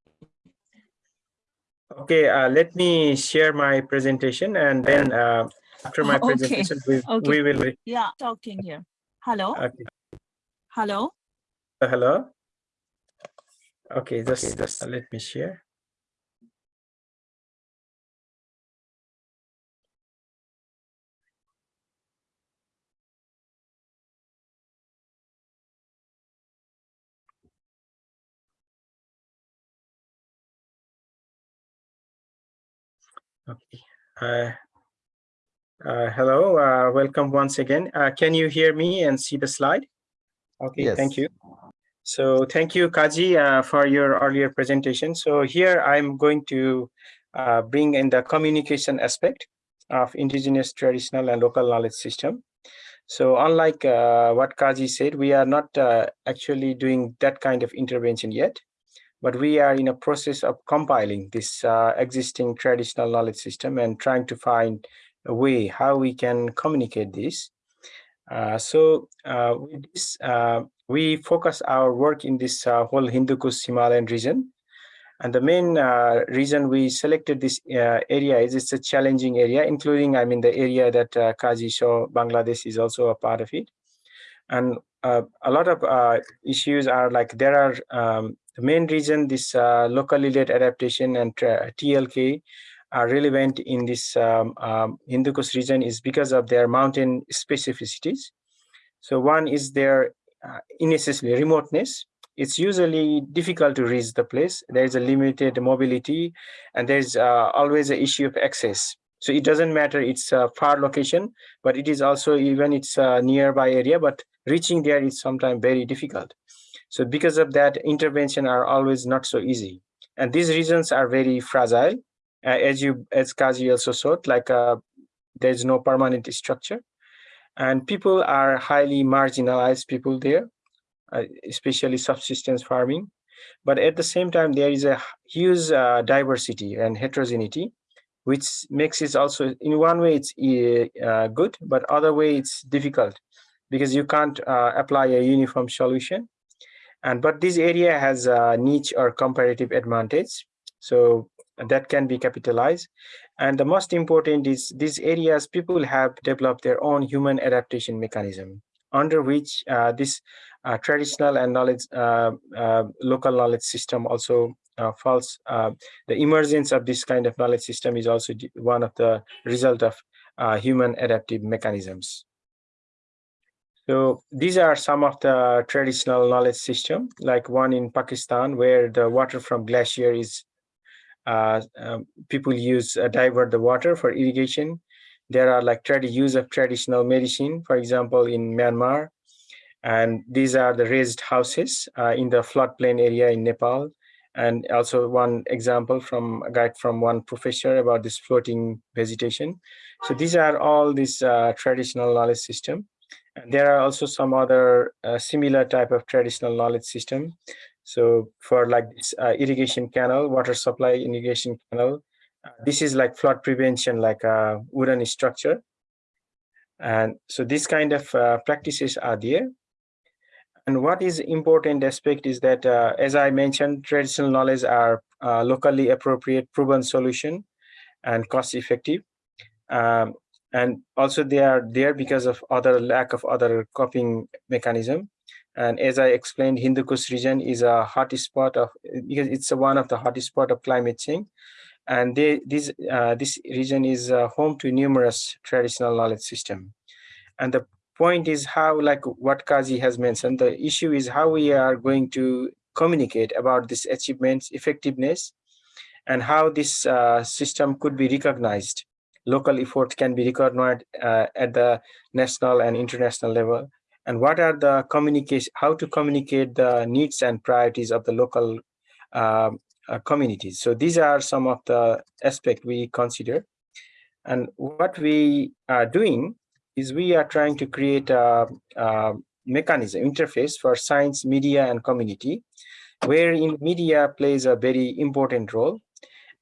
Okay, uh, let me share my presentation and then uh, after my Okay, presentation, we, okay. we will, re- Yeah, talking here. Hello, okay, hello. Uh, hello? Okay, just, just let me share. Okay. Uh, uh, hello, uh, welcome once again. Uh, can you hear me and see the slide? Okay, yes. thank you. So thank you, Kaji, uh, for your earlier presentation. So here I'm going to uh, bring in the communication aspect of indigenous traditional and local knowledge system. So unlike uh, what Kaji said, we are not uh, actually doing that kind of intervention yet, but we are in a process of compiling this uh, existing traditional knowledge system and trying to find a way how we can communicate this. Uh, so uh, with this, uh, we focus our work in this uh, whole Hindu Kush Himalayan region. And the main uh, reason we selected this area is it's a challenging area, including, I mean, the area that uh, Kaji saw, Bangladesh is also a part of it. And a lot of issues are like there are um, the main reason this uh, locally led adaptation and TLK are relevant in this um, um, Hindu Kush region is because of their mountain specificities. So one is their uh, remoteness. It's usually difficult to reach the place. There is a limited mobility, and there's uh, always an issue of access. So it doesn't matter it's a far location, but it is also even it's a nearby area, but reaching there is sometimes very difficult. So because of that, intervention are always not so easy. And these regions are very fragile. Uh, as you, as Kazi also showed, like uh, there's no permanent structure and people are highly marginalized people there uh, especially subsistence farming but at the same time there is a huge uh, diversity and heterogeneity which makes it also in one way it's uh, good but other way it's difficult because you can't uh, apply a uniform solution and but this area has a niche or comparative advantage. So that can be capitalized. And the most important is these areas people have developed their own human adaptation mechanism under which uh, this uh, traditional and knowledge uh, uh, local knowledge system also uh, falls uh, the emergence of this kind of knowledge system is also one of the result of human adaptive mechanisms so these are some of the traditional knowledge system like one in pakistan where the water from glacier is uh, um, people use uh, divert the water for irrigation. There are like use of traditional medicine, for example, in Myanmar. And these are the raised houses uh, in the floodplain area in Nepal. And also one example from a guide from one professor about this floating vegetation. So these are all this uh, traditional knowledge system. There are also some other uh, similar type of traditional knowledge system. So for like this uh, irrigation canal, water supply irrigation canal, uh, this is like flood prevention, like a wooden structure. And so these kind of uh, practices are there. And what is important aspect is that, uh, as I mentioned, traditional knowledge are uh, locally appropriate, proven solution, and cost effective. Um, and also they are there because of other lack of other coping mechanism. And as I explained, Hindu Kush region is a hot spot of because it's one of the hot spot of climate change. And they, this uh, this region is uh, home to numerous traditional knowledge system. And the point is how, like what Kazi has mentioned, the issue is how we are going to communicate about this achievements, effectiveness, and how this uh, system could be recognized. Local efforts can be recognized uh, at the national and international level. And what are the communication, how to communicate the needs and priorities of the local uh, uh, communities. So these are some of the aspects we consider. And what we are doing is we are trying to create a, a mechanism, interface for science, media, and community, wherein media plays a very important role.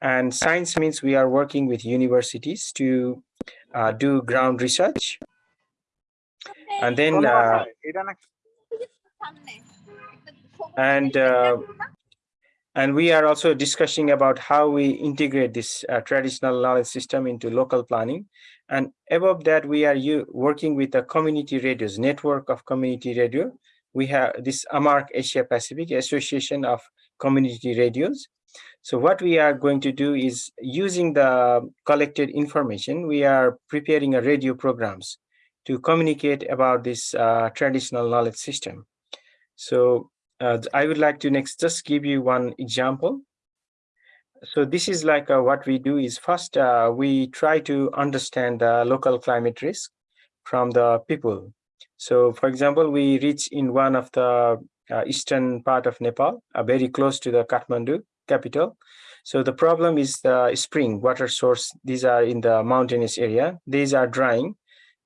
And science means we are working with universities to uh, do ground research. And then, uh, and uh, and we are also discussing about how we integrate this uh, traditional knowledge system into local planning. And above that, we are you working with the community radios, network of community radio. We have this AMARC Asia Pacific Association of Community Radios. So what we are going to do is using the collected information, we are preparing a radio programs to communicate about this uh, traditional knowledge system. So uh, I would like to next just give you one example. So this is like uh, what we do is first uh, we try to understand the local climate risk from the people. So for example, we reach in one of the uh, eastern part of Nepal, uh, very close to the Kathmandu capital. So the problem is the spring water source. These are in the mountainous area. These are drying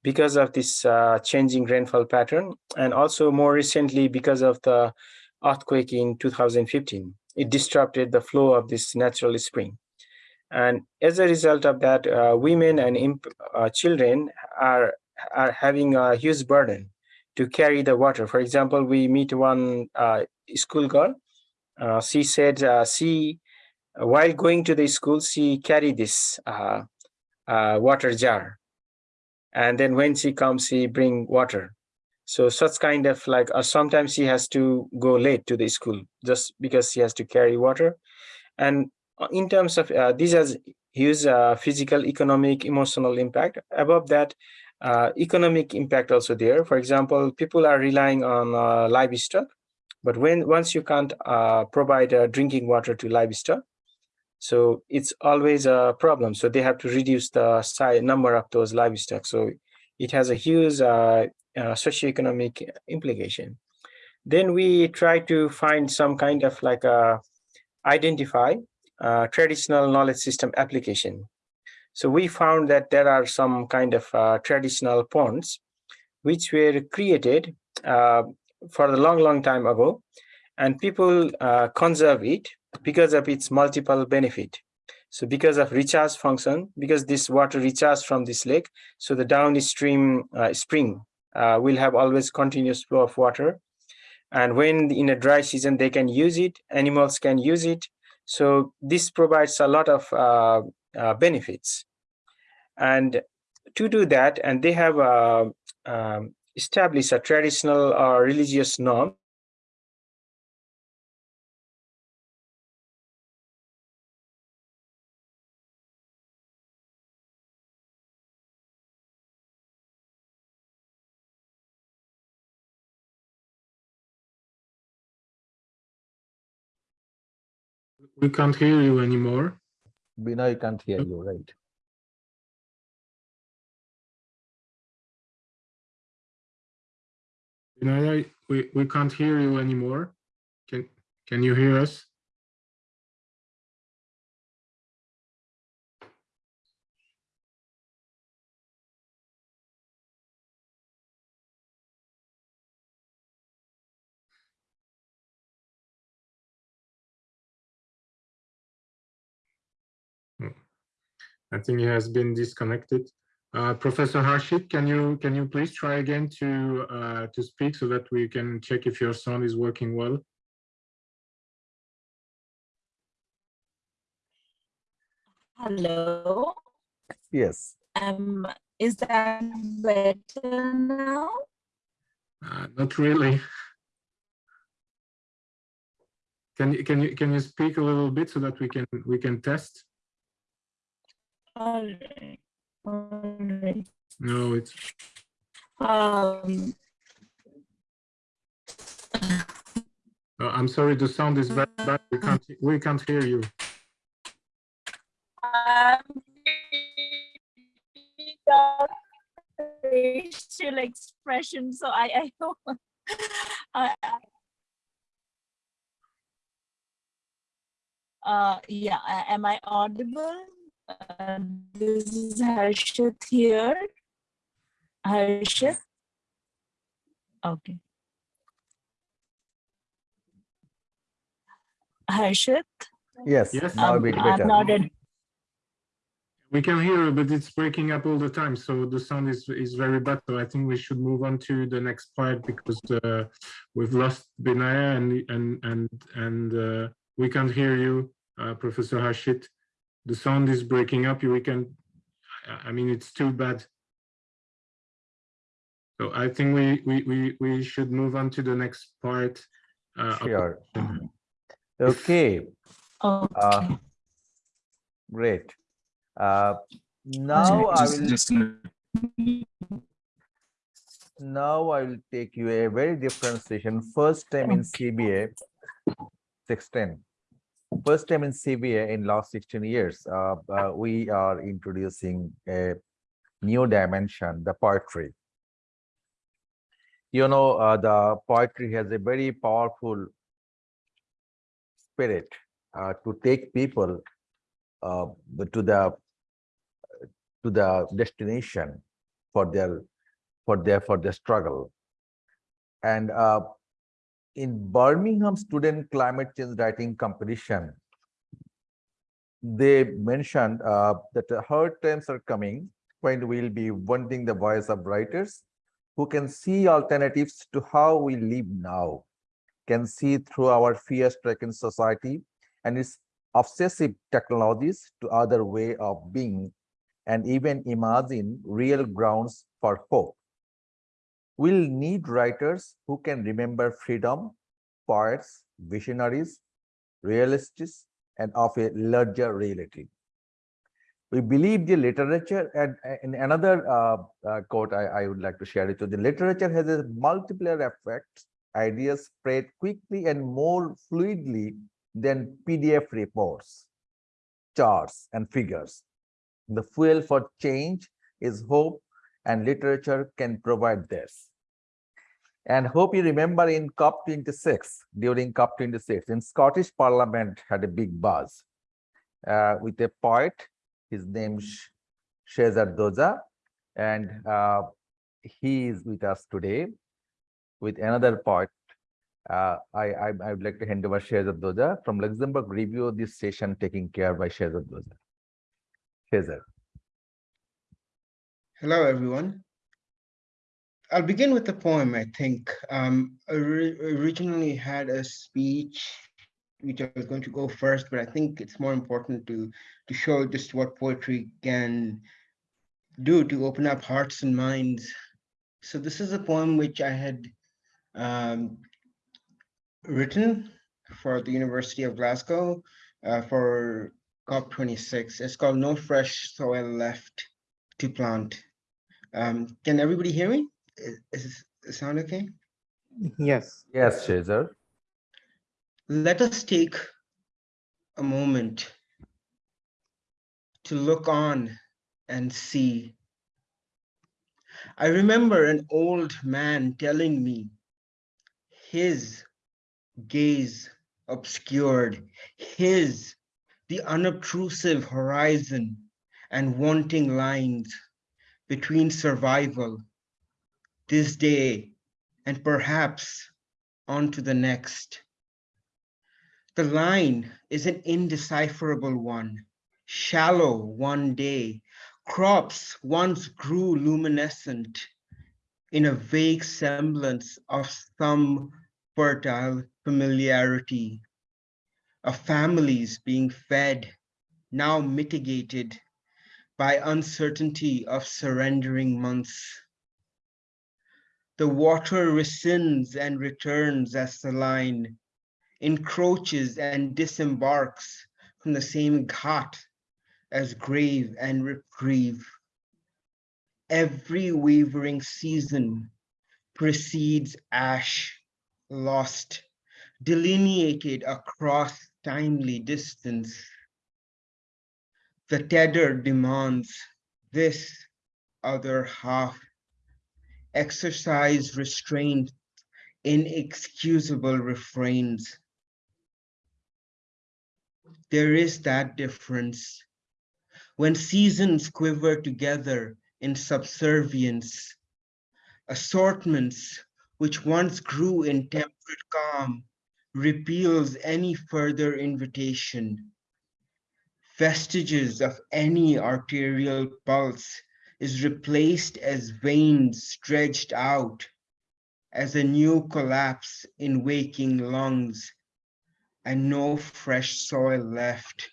because of this uh, changing rainfall pattern. And also more recently, because of the earthquake in 2015. It disrupted the flow of this natural spring. And as a result of that, uh, women and uh, children are, are having a huge burden to carry the water. For example, we meet one uh, school girl. Uh, she said uh, she, while going to the school, she carried this uh, water jar. And then when she comes, she bring water. So such kind of like, uh, sometimes she has to go late to the school just because she has to carry water. And uh, in terms of, uh, this has huge uh, physical, economic, emotional impact. Above that, uh, economic impact also there. For example, people are relying on uh, livestock, but when once you can't uh, provide uh, drinking water to livestock, so it's always a problem. So they have to reduce the size, number of those livestock. So it has a huge uh, uh, socioeconomic implication. Then we try to find some kind of like a identify uh, traditional knowledge system application. So we found that there are some kind of uh, traditional ponds which were created uh, for a long, long time ago, and people uh, conserve it because of its multiple benefit. So because of recharge function, because this water recharges from this lake, so the downstream uh, spring uh, will have always continuous flow of water. And when in a dry season, they can use it, animals can use it. So this provides a lot of uh, uh, benefits. And to do that, and they have uh, um, established a traditional or religious norm We can't hear you anymore. Bina, I can't hear you, right? Binaya, we, we can't hear you anymore. Can, can you hear us? Hmm. I think he has been disconnected. Uh, Professor Harshit, can you can you please try again to uh, to speak so that we can check if your sound is working well? Hello. Yes. Um, is that better now? Uh, not really. Can you can you can you speak a little bit so that we can we can test? All right. All right. No, it's Um, uh, I'm sorry, the sound is very bad. We can't we can't hear you. um, facial expression. So I, I know. I, I- uh, yeah, am I audible? Uh, this is Harshit here. Harshit. Okay. Harshit. Yes, Yes. now a bit I'm better. not in- We can hear you, but it's breaking up all the time. So the sound is is very bad. So I think we should move on to the next part because uh, we've lost Binaya and and and and uh, we can't hear you, uh, Professor Harshit. The sound is breaking up. We can. I- I mean, it's too bad. So I think we we we we should move on to the next part. Uh, Sure. session. Okay, Okay. great. Uh, now I will, now I will take you a very different session. First time in CBA, 16. First time in CBA in last 16 years, uh, uh, we are introducing a new dimension, the poetry. You know, uh, the poetry has a very powerful spirit uh, to take people uh, to the to the destination for their for their for their struggle and uh, in birmingham student climate change writing competition they mentioned uh, that hard times are coming when we'll be wanting the voice of writers who can see alternatives to how we live now can see through our fear-stricken society and its obsessive technologies to other way of being and even imagine real grounds for hope. We'll need writers who can remember freedom, poets, visionaries, realists, and of a larger reality. We believe the literature, and uh, in another uh, uh, quote I, I would like to share it with the literature has a multiplier effect ideas spread quickly and more fluidly than PDF reports, charts, and figures. The fuel for change is hope, and literature can provide this. And hope you remember in COP26, during COP26, in Scottish Parliament had a big buzz uh, with a poet, his name is Shehzar Doja, and uh, he is with us today with another poet. Uh, I, I, I would like to hand over Shehzar Doja from Luxembourg review this session taken care by Shehzar Doja. Shehzar. Hello, everyone. I'll begin with the poem, I think. Um, I originally had a speech which I was going to go first, but I think it's more important to, to show just what poetry can do to open up hearts and minds. So this is a poem which I had um, written for the University of Glasgow uh, for COP26. It's called No Fresh Soil Left to Plant. Um, can everybody hear me? Is, is it sound okay? Yes. Yes, Shehzar. Let us take a moment to look on and see. I remember an old man telling me his gaze obscured, his the unobtrusive horizon and wanting lines between survival, this day, and perhaps on to the next. The line is an indecipherable one, shallow one day. Crops once grew luminescent in a vague semblance of some fertile familiarity. Of families being fed, now mitigated by uncertainty of surrendering months. The water rescinds and returns as the line encroaches and disembarks from the same ghat as grave and reprieve. Every wavering season precedes ash, lost, delineated across timely distance. The tether demands this other half exercise restraint, inexcusable refrains. There is that difference. When seasons quiver together in subservience, assortments which once grew in temperate calm repeals any further invitation. Vestiges of any arterial pulse is replaced as veins stretched out, as a new collapse in waking lungs, and no fresh soil left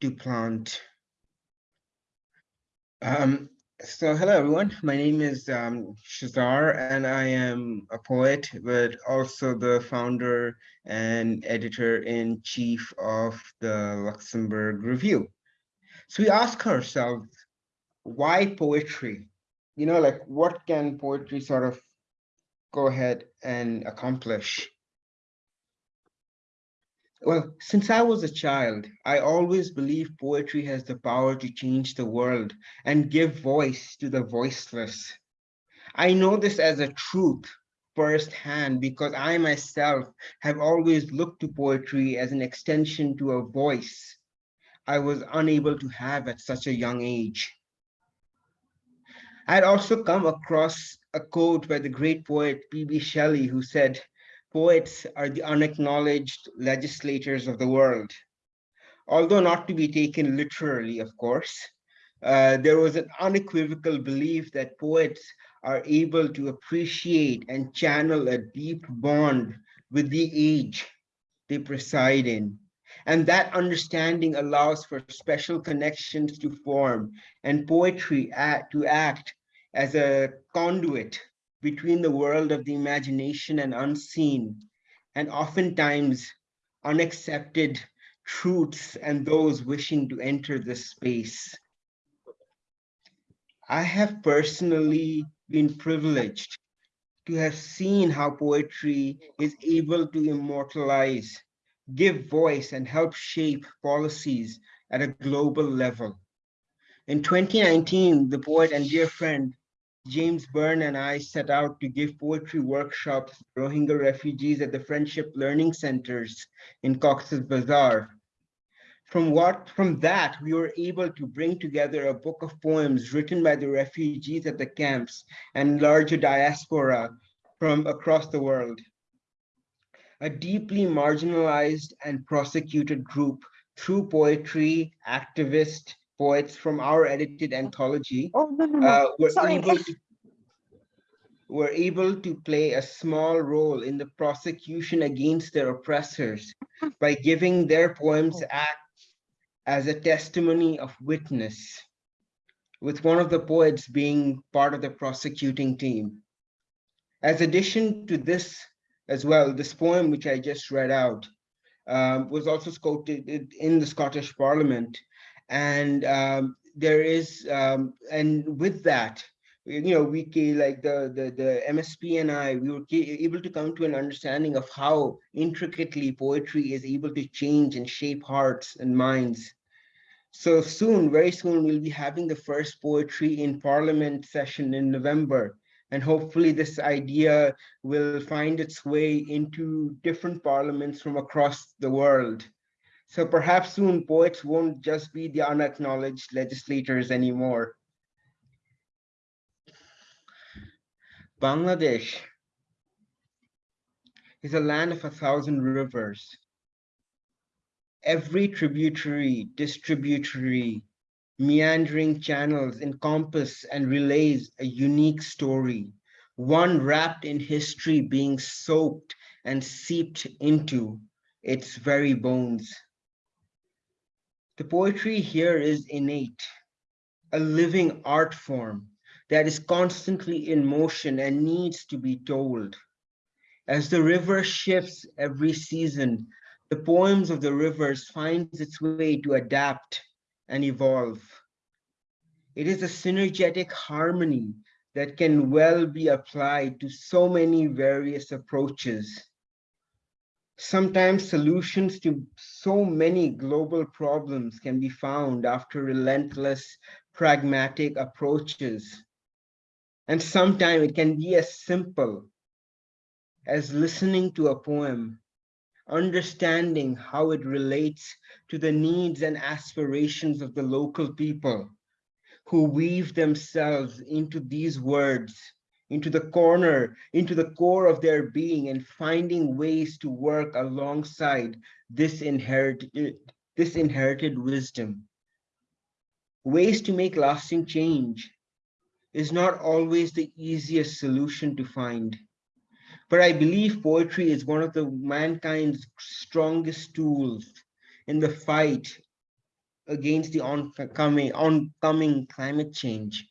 to plant. Um, so hello everyone, my name is um, Shehzar and I am a poet, but also the founder and editor-in-chief of the Luxembourg Review. So we ask ourselves, why poetry? You know, like what can poetry sort of go ahead and accomplish? Well, since I was a child, I always believed poetry has the power to change the world and give voice to the voiceless. I know this as a truth firsthand because I myself have always looked to poetry as an extension to a voice I was unable to have at such a young age. I had also come across a quote by the great poet P.B. Shelley who said, poets are the unacknowledged legislators of the world. Although not to be taken literally, of course, uh, there was an unequivocal belief that poets are able to appreciate and channel a deep bond with the age they preside in. And that understanding allows for special connections to form and poetry act, to act as a conduit between the world of the imagination and unseen, and oftentimes unaccepted truths and those wishing to enter this space. I have personally been privileged to have seen how poetry is able to immortalize give voice and help shape policies at a global level. In 2019, the poet and dear friend James Byrne and I set out to give poetry workshops to Rohingya refugees at the Friendship Learning Centers in Cox's Bazar. From what from that, we were able to bring together a book of poems written by the refugees at the camps and larger diaspora from across the world a deeply marginalized and prosecuted group through poetry, activist poets from our edited anthology Oh, no, no, no. uh, were Sorry. able to were able to play a small role in the prosecution against their oppressors by giving their poems act as a testimony of witness, with one of the poets being part of the prosecuting team. As addition to this as well. This poem, which I just read out, um, was also quoted in the Scottish Parliament. And um, there is, um, and with that, you know, we like the, the, the MSP and I, we were able to come to an understanding of how intricately poetry is able to change and shape hearts and minds. So soon, very soon, we'll be having the first poetry in parliament session in November. And hopefully this idea will find its way into different parliaments from across the world. So perhaps soon poets won't just be the unacknowledged legislators anymore. Bangladesh is a land of a thousand rivers. Every tributary, distributary, meandering channels encompass and relays a unique story, one wrapped in history being soaked and seeped into its very bones. The poetry here is innate, a living art form that is constantly in motion and needs to be told. As the river shifts every season, the poems of the rivers finds its way to adapt and evolve. It is a synergetic harmony that can well be applied to so many various approaches. Sometimes solutions to so many global problems can be found after relentless pragmatic approaches. And sometimes it can be as simple as listening to a poem, understanding how it relates to the needs and aspirations of the local people who weave themselves into these words, into the corner, into the core of their being and finding ways to work alongside this inherited, this inherited wisdom. Ways to make lasting change is not always the easiest solution to find. But I believe poetry is one of the mankind's strongest tools in the fight against the oncoming, oncoming climate change.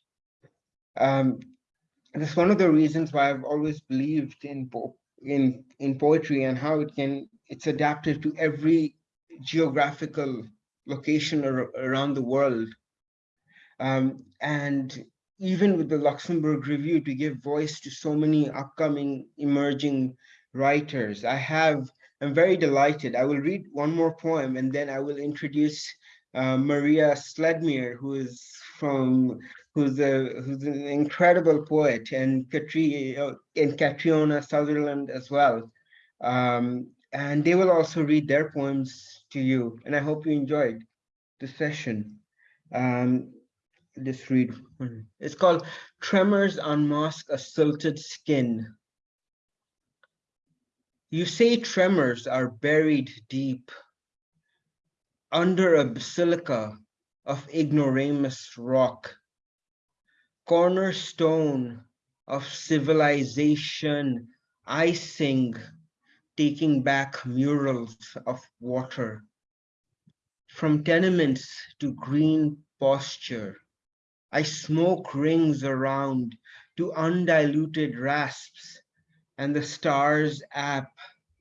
Um, that's one of the reasons why I've always believed in, po in, in poetry and how it can, it's adapted to every geographical location ar around the world. Um, and even with the Luxembourg Review to give voice to so many upcoming emerging writers. I have, I'm very delighted. I will read one more poem and then I will introduce uh, Maria Sledmere, who is from, who's a who's an incredible poet, and Katri, and Catriona Sutherland as well. Um, and they will also read their poems to you. And I hope you enjoyed the session. Um, read. It's called Tremors Unmask a Silted Skin. You say tremors are buried deep under a basilica of ignoramus rock, cornerstone of civilization, icing, taking back murals of water, from tenements to green posture, I smoke rings around to undiluted rasps, and the stars app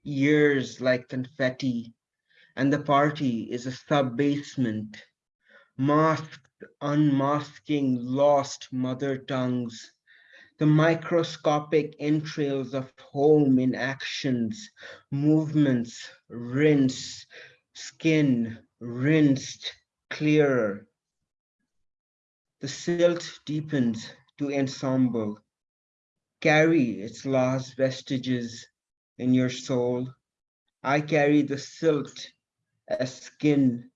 years like confetti, and the party is a sub-basement, masked, unmasking lost mother tongues, the microscopic entrails of home in actions, movements, rinse, skin, rinsed, clearer, the silt deepens to ensemble. Carry its last vestiges in your soul. I carry the silt as skin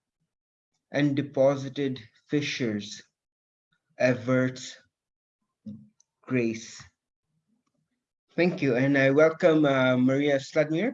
and deposited fissures averts grace. Thank you, and I welcome uh, Maria Sledmere.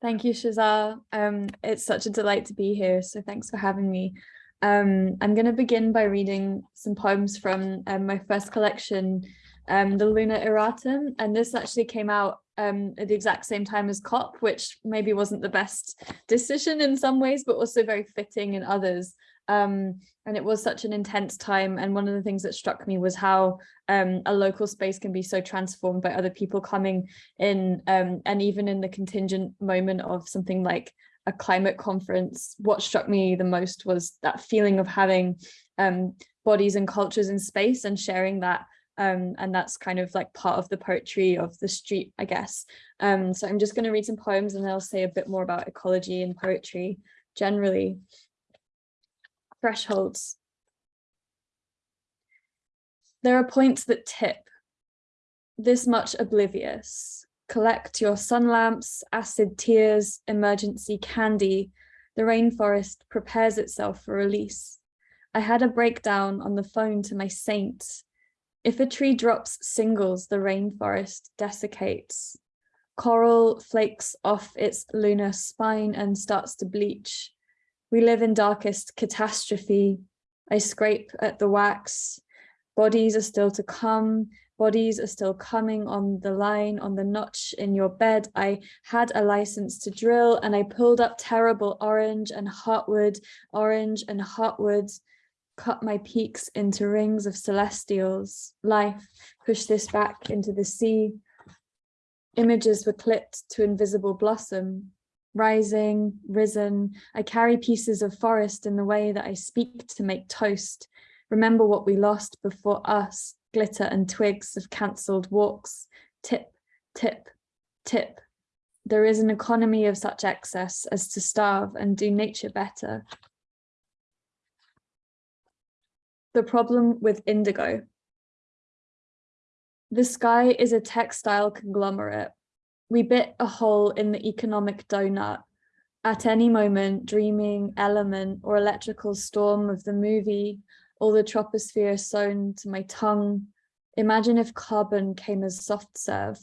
Thank you, Shehzar. Um, it's such a delight to be here, so thanks for having me. Um, I'm going to begin by reading some poems from um, my first collection, um, the Luna Erratum, and this actually came out um, at the exact same time as COP, which maybe wasn't the best decision in some ways, but also very fitting in others. Um, and it was such an intense time. And one of the things that struck me was how um, a local space can be so transformed by other people coming in. Um, and even in the contingent moment of something like a climate conference, what struck me the most was that feeling of having um, bodies and cultures in space and sharing that Um, and that's kind of like part of the poetry of the street, I guess. Um, so I'm just going to read some poems and I'll say a bit more about ecology and poetry generally. Thresholds. There are points that tip, this much oblivious. Collect your sun lamps, acid tears, emergency candy. The rainforest prepares itself for release. I had a breakdown on the phone to my saint. If a tree drops singles, the rainforest desiccates. Coral flakes off its lunar spine and starts to bleach. We live in darkest catastrophe. I scrape at the wax. Bodies are still to come. Bodies are still coming on the line, on the notch in your bed. I had a license to drill and I pulled up terrible orange and heartwood, orange and heartwood, cut my peaks into rings of celestials. Life, push this back into the sea. Images were clipped to invisible blossom. Rising, risen, I carry pieces of forest in the way that I speak to make toast. Remember what we lost before us, glitter and twigs of cancelled walks. Tip, tip, tip. There is an economy of such excess as to starve and do nature better. The problem with indigo. The sky is a textile conglomerate. We bit a hole in the economic donut. At any moment, dreaming element or electrical storm of the movie or the troposphere sewn to my tongue. Imagine if carbon came as soft serve.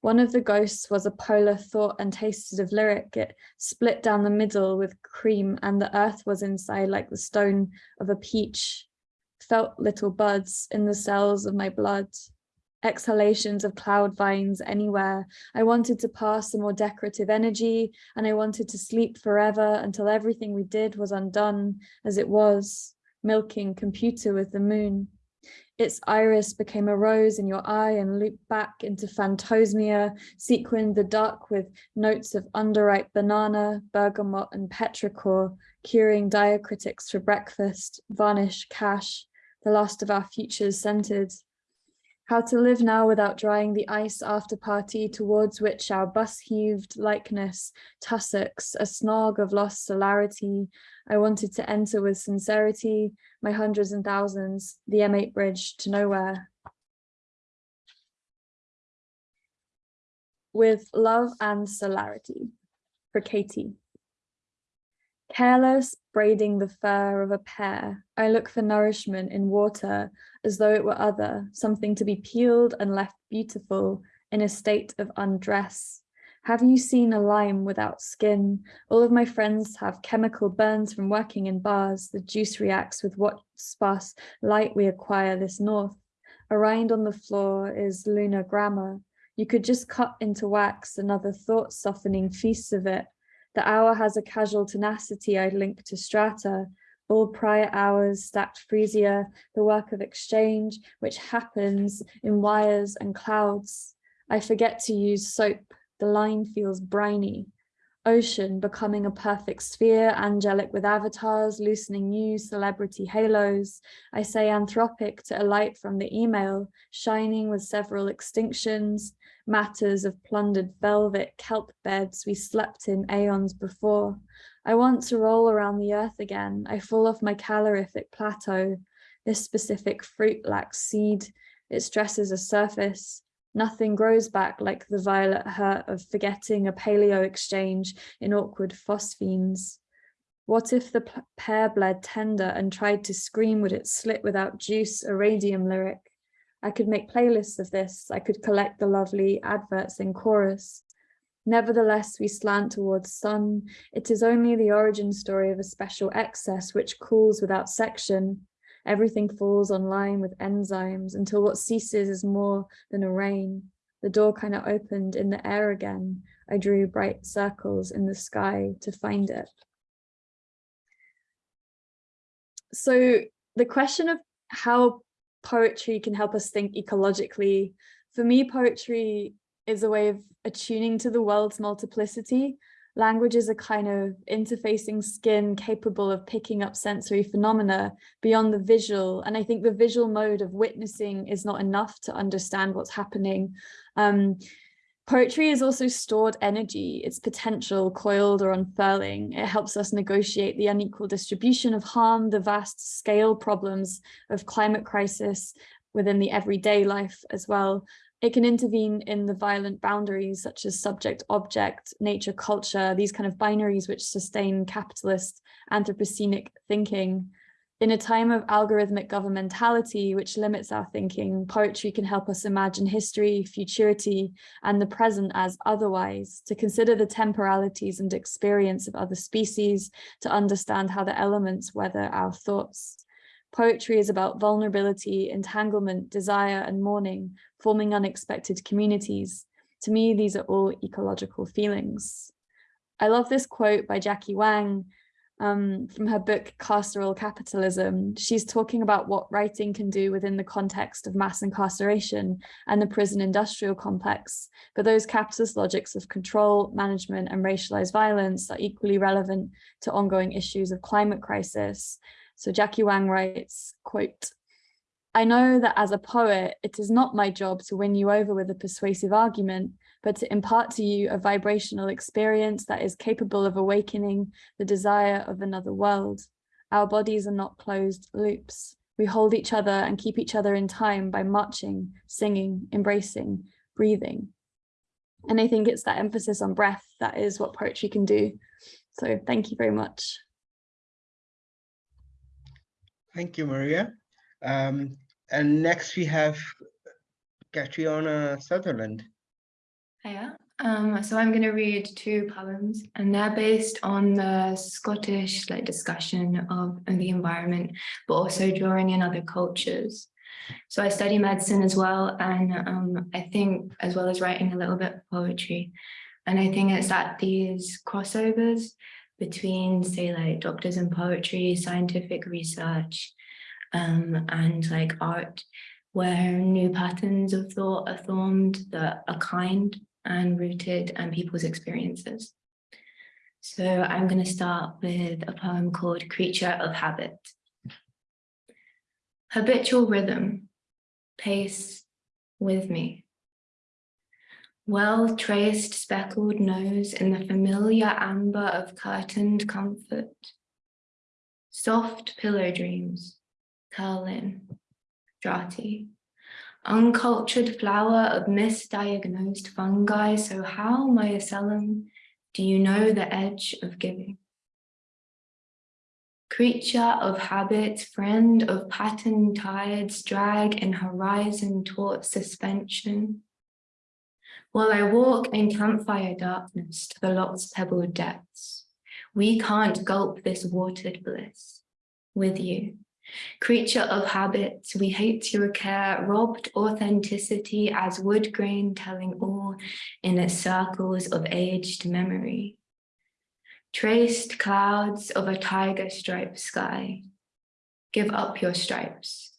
One of the ghosts was a polar thought and tasted of lyric. It split down the middle with cream and the earth was inside like the stone of a peach. Felt little buds in the cells of my blood. Exhalations of cloud vines anywhere. I wanted to pass a more decorative energy and I wanted to sleep forever until everything we did was undone as it was milking computer with the moon. Its iris became a rose in your eye and looped back into phantosmia, sequined the dark with notes of underripe banana, bergamot and petrichor, curing diacritics for breakfast, varnish, cash, the last of our futures centered. How to live now without drying the ice after party towards which our bus heaved likeness, tussocks, a snog of lost solarity. I wanted to enter with sincerity, my hundreds and thousands, the M8 bridge to nowhere. With love and solarity for Katie. Careless, braiding the fur of a pear, I look for nourishment in water as though it were other, something to be peeled and left beautiful in a state of undress. Have you seen a lime without skin? All of my friends have chemical burns from working in bars. The juice reacts with what sparse light we acquire this north. A rind on the floor is lunar grammar. You could just cut into wax another thought softening feast of it the hour has a casual tenacity I link to strata, all prior hours stacked freesia, the work of exchange, which happens in wires and clouds. I forget to use soap, the line feels briny. Ocean becoming a perfect sphere, angelic with avatars, loosening new celebrity halos. I say anthropic to alight from the email, shining with several extinctions matters of plundered velvet kelp beds we slept in aeons before. I want to roll around the earth again. I fall off my calorific plateau. This specific fruit lacks seed. It stresses a surface. Nothing grows back like the violet hurt of forgetting a paleo exchange in awkward phosphenes. What if the pear bled tender and tried to scream would it slit without juice, a radium lyric? I could make playlists of this. I could collect the lovely adverts in chorus. Nevertheless, we slant towards sun. It is only the origin story of a special excess which cools without section. Everything falls online with enzymes until what ceases is more than a rain. The door kind of opened in the air again. I drew bright circles in the sky to find it. So the question of how poetry can help us think ecologically. For me, poetry is a way of attuning to the world's multiplicity, Language is a kind of interfacing skin capable of picking up sensory phenomena beyond the visual. And I think the visual mode of witnessing is not enough to understand what's happening. Um, Poetry is also stored energy, its potential coiled or unfurling. It helps us negotiate the unequal distribution of harm, the vast scale problems of climate crisis within the everyday life as well. It can intervene in the violent boundaries such as subject, object, nature, culture, these kind of binaries which sustain capitalist anthropocenic thinking. In a time of algorithmic governmentality, which limits our thinking, poetry can help us imagine history, futurity, and the present as otherwise, to consider the temporalities and experience of other species, to understand how the elements weather our thoughts. Poetry is about vulnerability, entanglement, desire, and mourning, forming unexpected communities. To me, these are all ecological feelings. I love this quote by Jackie Wang, um, from her book Carceral Capitalism. She's talking about what writing can do within the context of mass incarceration and the prison industrial complex. But those capitalist logics of control, management and racialized violence are equally relevant to ongoing issues of climate crisis. So Jackie Wang writes, quote, I know that as a poet, it is not my job to win you over with a persuasive argument, but to impart to you a vibrational experience that is capable of awakening the desire of another world. Our bodies are not closed loops. We hold each other and keep each other in time by marching, singing, embracing, breathing. And I think it's that emphasis on breath that is what poetry can do. So thank you very much. Thank you, Maria. Um, and next we have Catriona Sutherland. Hiya. Um, so I'm going to read two poems and they're based on the Scottish like discussion of, the environment, but also drawing in other cultures. So I study medicine as well. And um, I think as well as writing a little bit of poetry. And I think it's that these crossovers between say like doctors and poetry, scientific research, um, and like art, where new patterns of thought are formed that are kind and rooted in um, people's experiences. So I'm going to start with a poem called Creature of Habit. Habitual rhythm, pace with me. Well-traced speckled nose in the familiar amber of curtained comfort. Soft pillow dreams, curl in, uncultured flower of misdiagnosed fungi. So how, mycelium, do you know the edge of giving? Creature of habit, friend of pattern tides, drag in horizon taut suspension. While I walk in campfire darkness to the lock's pebbled depths, we can't gulp this watered bliss with you. Creature of habits, we hate your care, robbed authenticity as wood grain telling all in its circles of aged memory. Traced clouds of a tiger striped sky. Give up your stripes.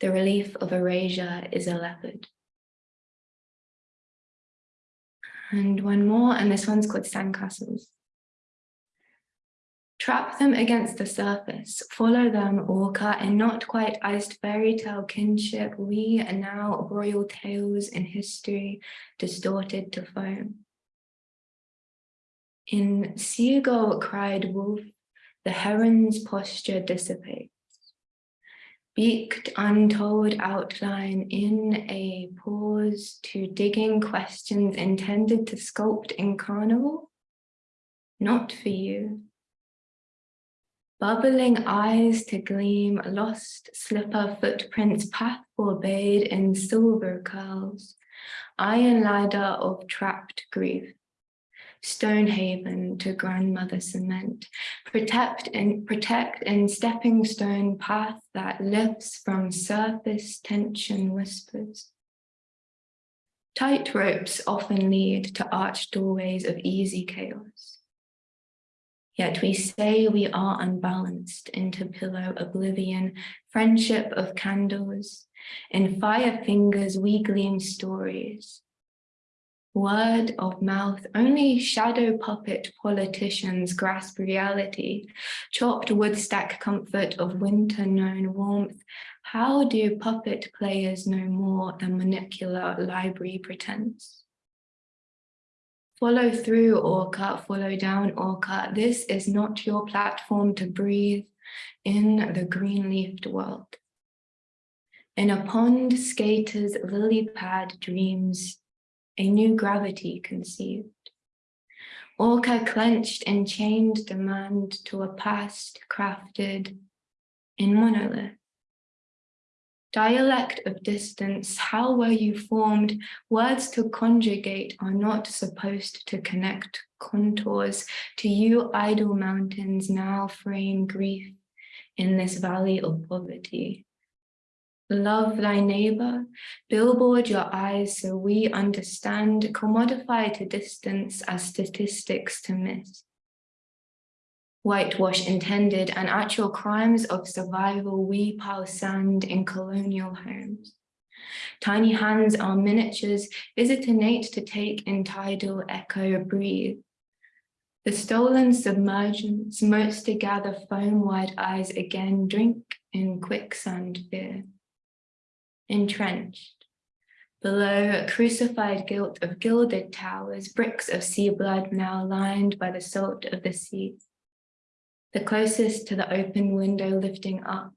The relief of erasure is a leopard. And one more, and this one's called Sandcastles. Trap them against the surface, follow them, orca, in not quite iced fairy tale kinship, we are now royal tales in history, distorted to foam. In seagull cried wolf, the heron's posture dissipates. Beaked untold outline in a pause to digging questions intended to sculpt in carnival? Not for you bubbling eyes to gleam, lost slipper footprints path forbade in silver curls, iron ladder of trapped grief, Stonehaven to grandmother cement, protect and protect in stepping stone path that lifts from surface tension whispers. Tight ropes often lead to arched doorways of easy chaos. Yet we say we are unbalanced into pillow oblivion, friendship of candles. In fire fingers we gleam stories. Word of mouth, only shadow puppet politicians grasp reality. Chopped wood stack comfort of winter known warmth. How do puppet players know more than manipular library pretense? Follow through, Orca, follow down, Orca. This is not your platform to breathe in the green-leafed world. In a pond, skaters' lily pad dreams, a new gravity conceived. Orca clenched in chained demand to a past crafted in monolith. Dialect of distance, how were you formed? Words to conjugate are not supposed to connect contours. To you, idle mountains now frame grief in this valley of poverty. Love thy neighbor, billboard your eyes so we understand, commodify to distance as statistics to miss. Whitewash intended and actual crimes of survival, we pile sand in colonial homes. Tiny hands are miniatures, is it innate to take in tidal echo, breathe? The stolen submergence, most to gather foam wide eyes again, drink in quicksand fear entrenched. Below, a crucified guilt of gilded towers, bricks of sea blood now lined by the salt of the sea. The closest to the open window lifting up,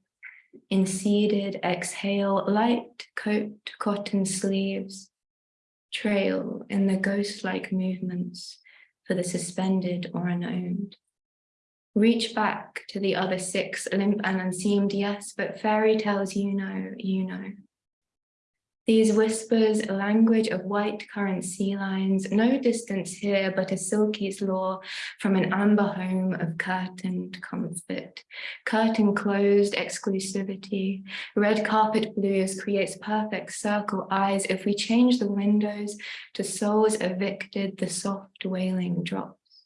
in seeded exhale, light coat cotton sleeves, trail in the ghost-like movements for the suspended or unowned. Reach back to the other six, limp and unseamed, yes, but fairy tales you know, you know. These whispers, a language of white current sea lines, no distance here but a silky's law from an amber home of curtained comfort. Curtain closed exclusivity, red carpet blues creates perfect circle eyes if we change the windows to souls evicted, the soft wailing drops.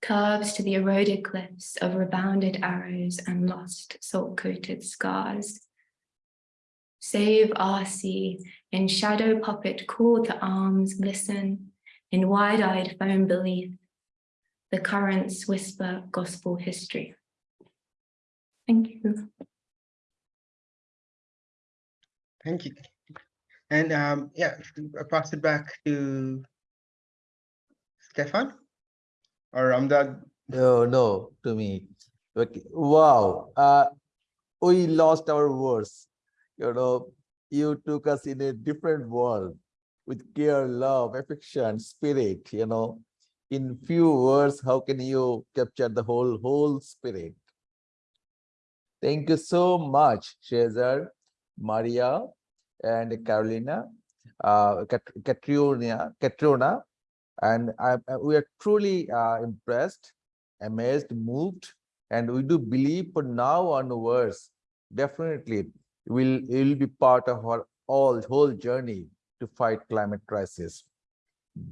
Curves to the eroded cliffs of rebounded arrows and lost salt-coated scars. Save our sea, in shadow puppet call to arms, listen in wide-eyed foam belief. The currents whisper gospel history. Thank you. Thank you. And um, yeah, I pass it back to Stefan or Ramdad. No, no, to me. Okay. Wow. Uh, we lost our words. You know, you took us in a different world with care, love, affection, spirit, you know. In few words, how can you capture the whole, whole spirit? Thank you so much, Shehzar, Maria, and Carolina, uh, Kat Katrina, Katrina, and I, we are truly uh, impressed, amazed, moved, and we do believe for now onwards, definitely will will be part of our all whole journey to fight climate crisis.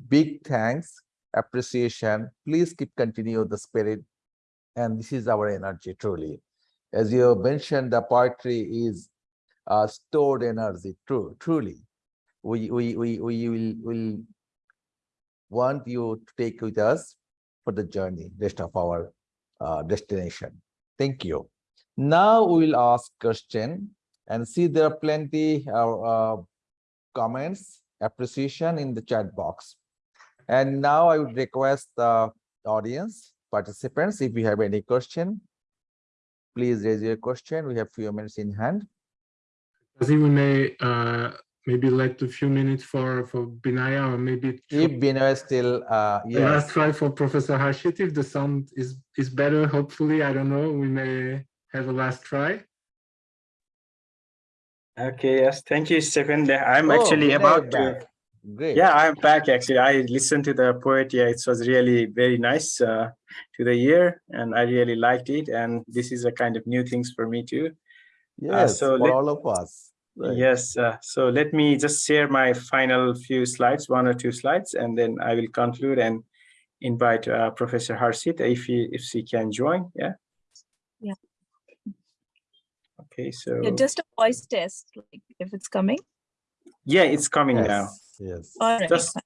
Big thanks, appreciation. Please keep continue the spirit, and this is our energy truly. As you mentioned, the poetry is uh, stored energy. True, truly, we we we we will will want you to take with us for the journey, rest of our uh, destination. Thank you. Now we will ask question and see there are plenty of uh, comments, appreciation in the chat box. And now I would request the audience participants, if you have any question, please raise your question. We have few minutes in hand. I think we may uh, maybe let a few minutes for for Binaya or maybe if Binaya still uh yes. Last try for Professor Harshit if the sound is is better. Hopefully, I don't know. We may have a last try. Okay, yes, thank you, Stephen. I'm Oh, actually about to. Great. Yeah, I'm back actually. I listened to the poet. Yeah, it was really very nice uh, to the year, and I really liked it. And this is a kind of new things for me too. Yes, so for let- all of us. Right. Yes. Uh, so let me just share my final few slides, one or two slides, and then I will conclude and invite uh, Professor Harshit if he if she can join. Yeah. Okay. So Yeah, just a voice test, like if it's coming. yeah, it's coming now. Yes, Yes. All right. Just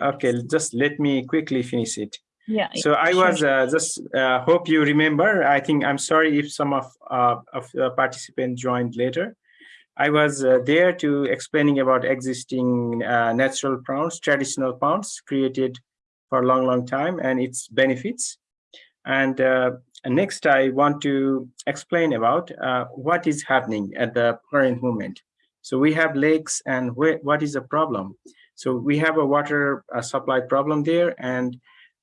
okay. Just let me quickly finish it. yeah. So I sure, was uh, just uh, hope you remember. I think I'm sorry if some of uh, of the participants joined later. I was uh, there to explaining about existing uh, natural pounds, traditional pounds created for a long, long time and its benefits. And uh, next, I want to explain about uh, what is happening at the current moment. So we have lakes and wh what is the problem? So we have a water uh, supply problem there and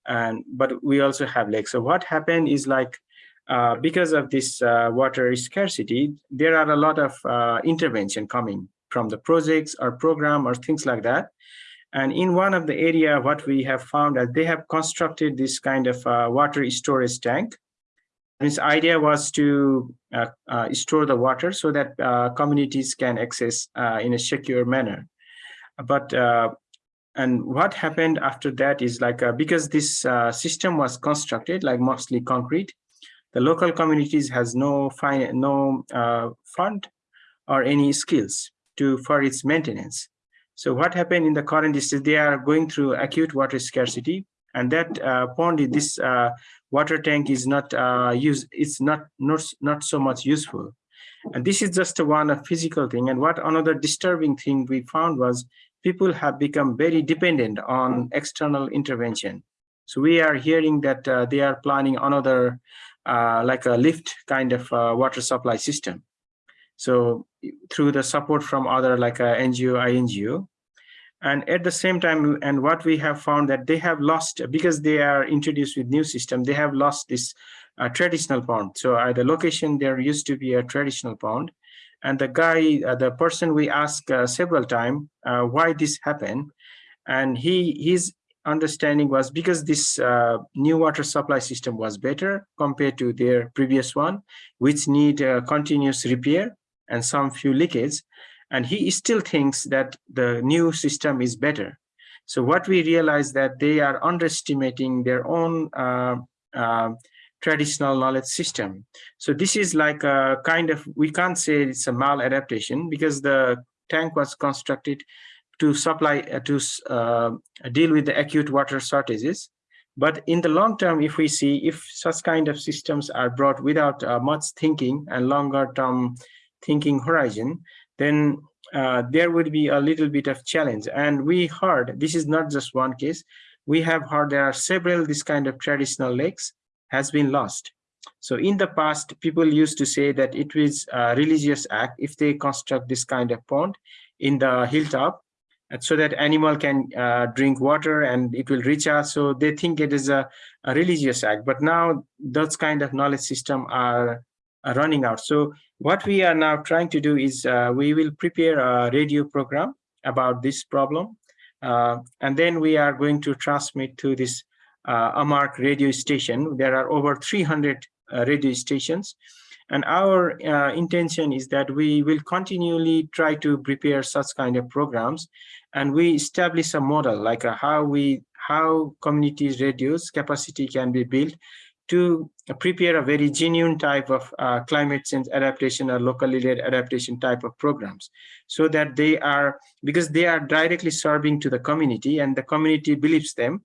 and but we also have lakes. So what happened is like uh, because of this uh, water scarcity, there are a lot of uh, intervention coming from the projects or program or things like that. And in one of the area, what we have found that they have constructed this kind of uh, water storage tank. And its idea was to uh, uh, store the water so that communities can access in a secure manner. But and what happened after that is like uh, because this uh, system was constructed like mostly concrete the local communities has no fine no uh, fund or any skills to for its maintenance so what happened in the current is they are going through acute water scarcity and that uh, pond this uh, water tank is not uh, used it's not not not so much useful and this is just one a physical thing and what another disturbing thing we found was people have become very dependent on external intervention. So we are hearing that uh, they are planning another, uh, like a lift kind of uh, water supply system. So through the support from other like a NGO, INGO. And at the same time, and what we have found that they have lost, because they are introduced with new system, they have lost this uh, traditional pond. So at the location, there used to be a traditional pond and the guy uh, the person we asked uh, several times uh, why this happened. And he his understanding was because this uh, new water supply system was better compared to their previous one which need uh, continuous repair and some few leakage and he still thinks that the new system is better so what we realize that they are underestimating their own uh, traditional knowledge system. So this is like a kind of, we can't say it's a maladaptation because the tank was constructed to supply, uh, to uh, deal with the acute water shortages. But in the long term, if we see if such kind of systems are brought without uh, much thinking and longer term thinking horizon, then uh, there would be a little bit of challenge. And we heard, this is not just one case, we have heard there are several this kind of traditional lakes has been lost. So in the past, people used to say that it was a religious act if they construct this kind of pond in the hilltop so that animal can uh, drink water and it will reach recharge. So they think it is a, a religious act. But now those kind of knowledge system are, running out. So what we are now trying to do is uh, we will prepare a radio program about this problem. Uh, and then we are going to transmit to this uh, Amark radio station. There are over 300 uh, radio stations. And our uh, intention is that we will continually try to prepare such kind of programs and we establish a model like how we how communities radios capacity can be built to prepare a very genuine type of uh, climate change adaptation or locally led adaptation type of programs so that they are because they are directly serving to the community and the community believes them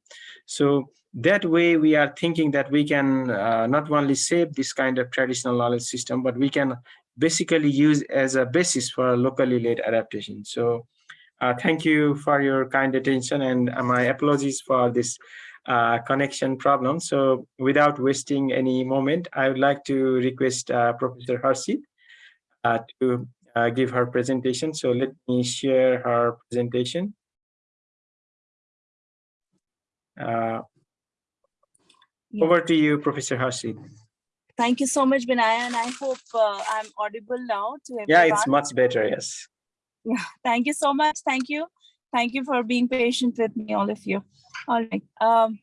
so that way we are thinking that we can uh, not only save this kind of traditional knowledge system, but we can basically use as a basis for locally led adaptation. So uh, thank you for your kind attention and my apologies for this uh, connection problem. So without wasting any moment, I would like to request uh, Professor Harshit uh, to uh, give her presentation. So let me share her presentation. Uh, Yeah. Over to you, Professor Harshit. Thank you so much, Binaya, and I hope uh, I'm audible now to everyone. Yeah, it's much better, yes. Yeah, thank you so much. Thank you. Thank you for being patient with me, all of you. All right. Um,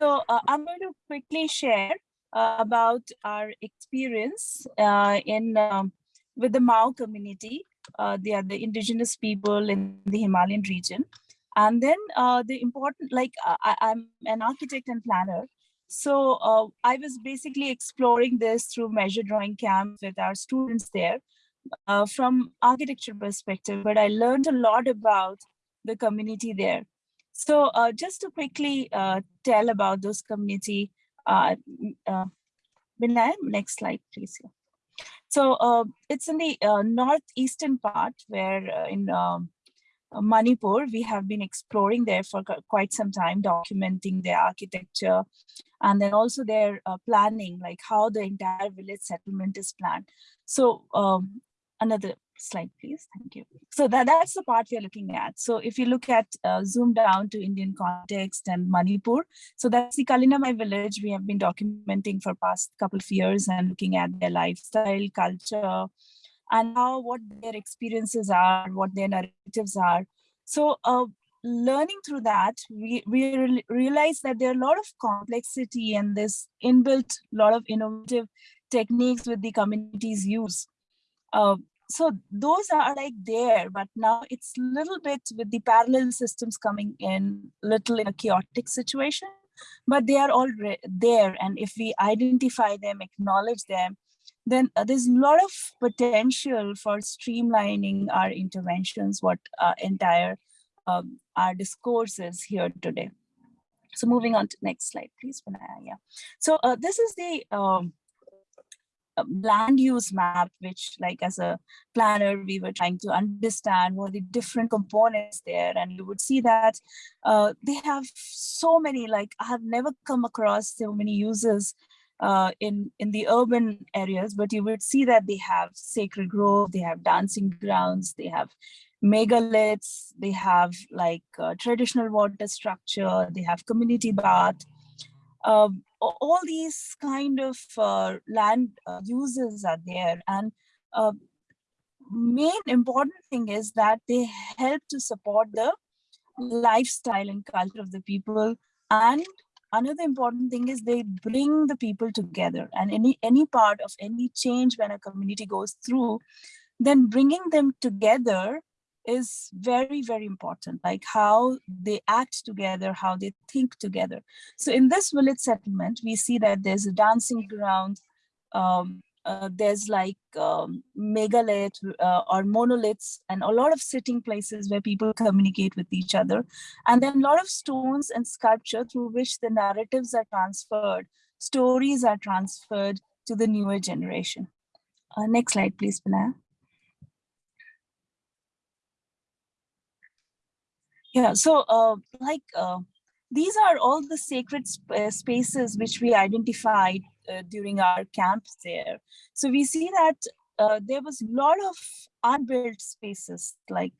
so uh, I'm going to quickly share uh, about our experience uh, in um, with the Mao community. Uh, they are the indigenous people in the Himalayan region. And then uh, the important, like uh, I, I'm an architect and planner. So uh, I was basically exploring this through measure drawing camp with our students there uh, from architecture perspective, but I learned a lot about the community there. So uh, just to quickly uh, tell about those community, uh, uh, next slide, please. So uh, it's in the uh, northeastern part where in um, Manipur, we have been exploring there for quite some time, documenting their architecture and then also their planning, like how the entire village settlement is planned. So um, another slide, please. Thank you. So that, that's the part we are looking at. So if you look at uh, zoom down to Indian context and Manipur, so that's the Kalinamai village we have been documenting for past couple of years and looking at their lifestyle, culture, and how what their experiences are, what their narratives are. So uh, learning through that, we, we re- realize that there are a lot of complexity and this inbuilt lot of innovative techniques with the communities use. Uh, so those are like there, but now it's a little bit with the parallel systems coming in, little in a chaotic situation, but they are all there. And if we identify them, acknowledge them, then uh, there's a lot of potential for streamlining our interventions, what uh, entire um, our discourses here today. So moving on to next slide, please. Yeah. So uh, this is the um, land use map, which like as a planner, we were trying to understand what the different components there. And you would see that uh, they have so many, like I have never come across so many uses uh, in, in the urban areas, but you would see that they have sacred grove, they have dancing grounds, they have megaliths, they have like uh, traditional water structure, they have community bath, um, all these kind of uh, land uh, uses are there and uh, main important thing is that they help to support the lifestyle and culture of the people and another important thing is they bring the people together and any any part of any change when a community goes through then bringing them together is very very important like how they act together how they think together. So in this village settlement we see that there's a dancing ground um, uh, there's like um, megalith uh, or monoliths and a lot of sitting places where people communicate with each other. And then a lot of stones and sculpture through which the narratives are transferred stories are transferred to the newer generation. Uh, next slide please Binaya. Yeah, so uh, like uh, these are all the sacred sp- uh, spaces which we identified uh, during our camps there. So we see that uh, there was a lot of unbuilt spaces, like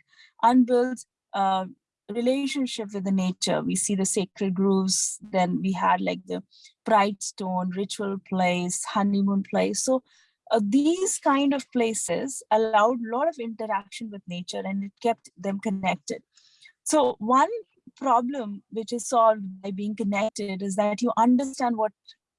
unbuilt uh, relationship with the nature. We see the sacred groves, then we had like the pride stone, ritual place, honeymoon place. So uh, these kind of places allowed a lot of interaction with nature and it kept them connected. So one problem which is solved by being connected is that you understand what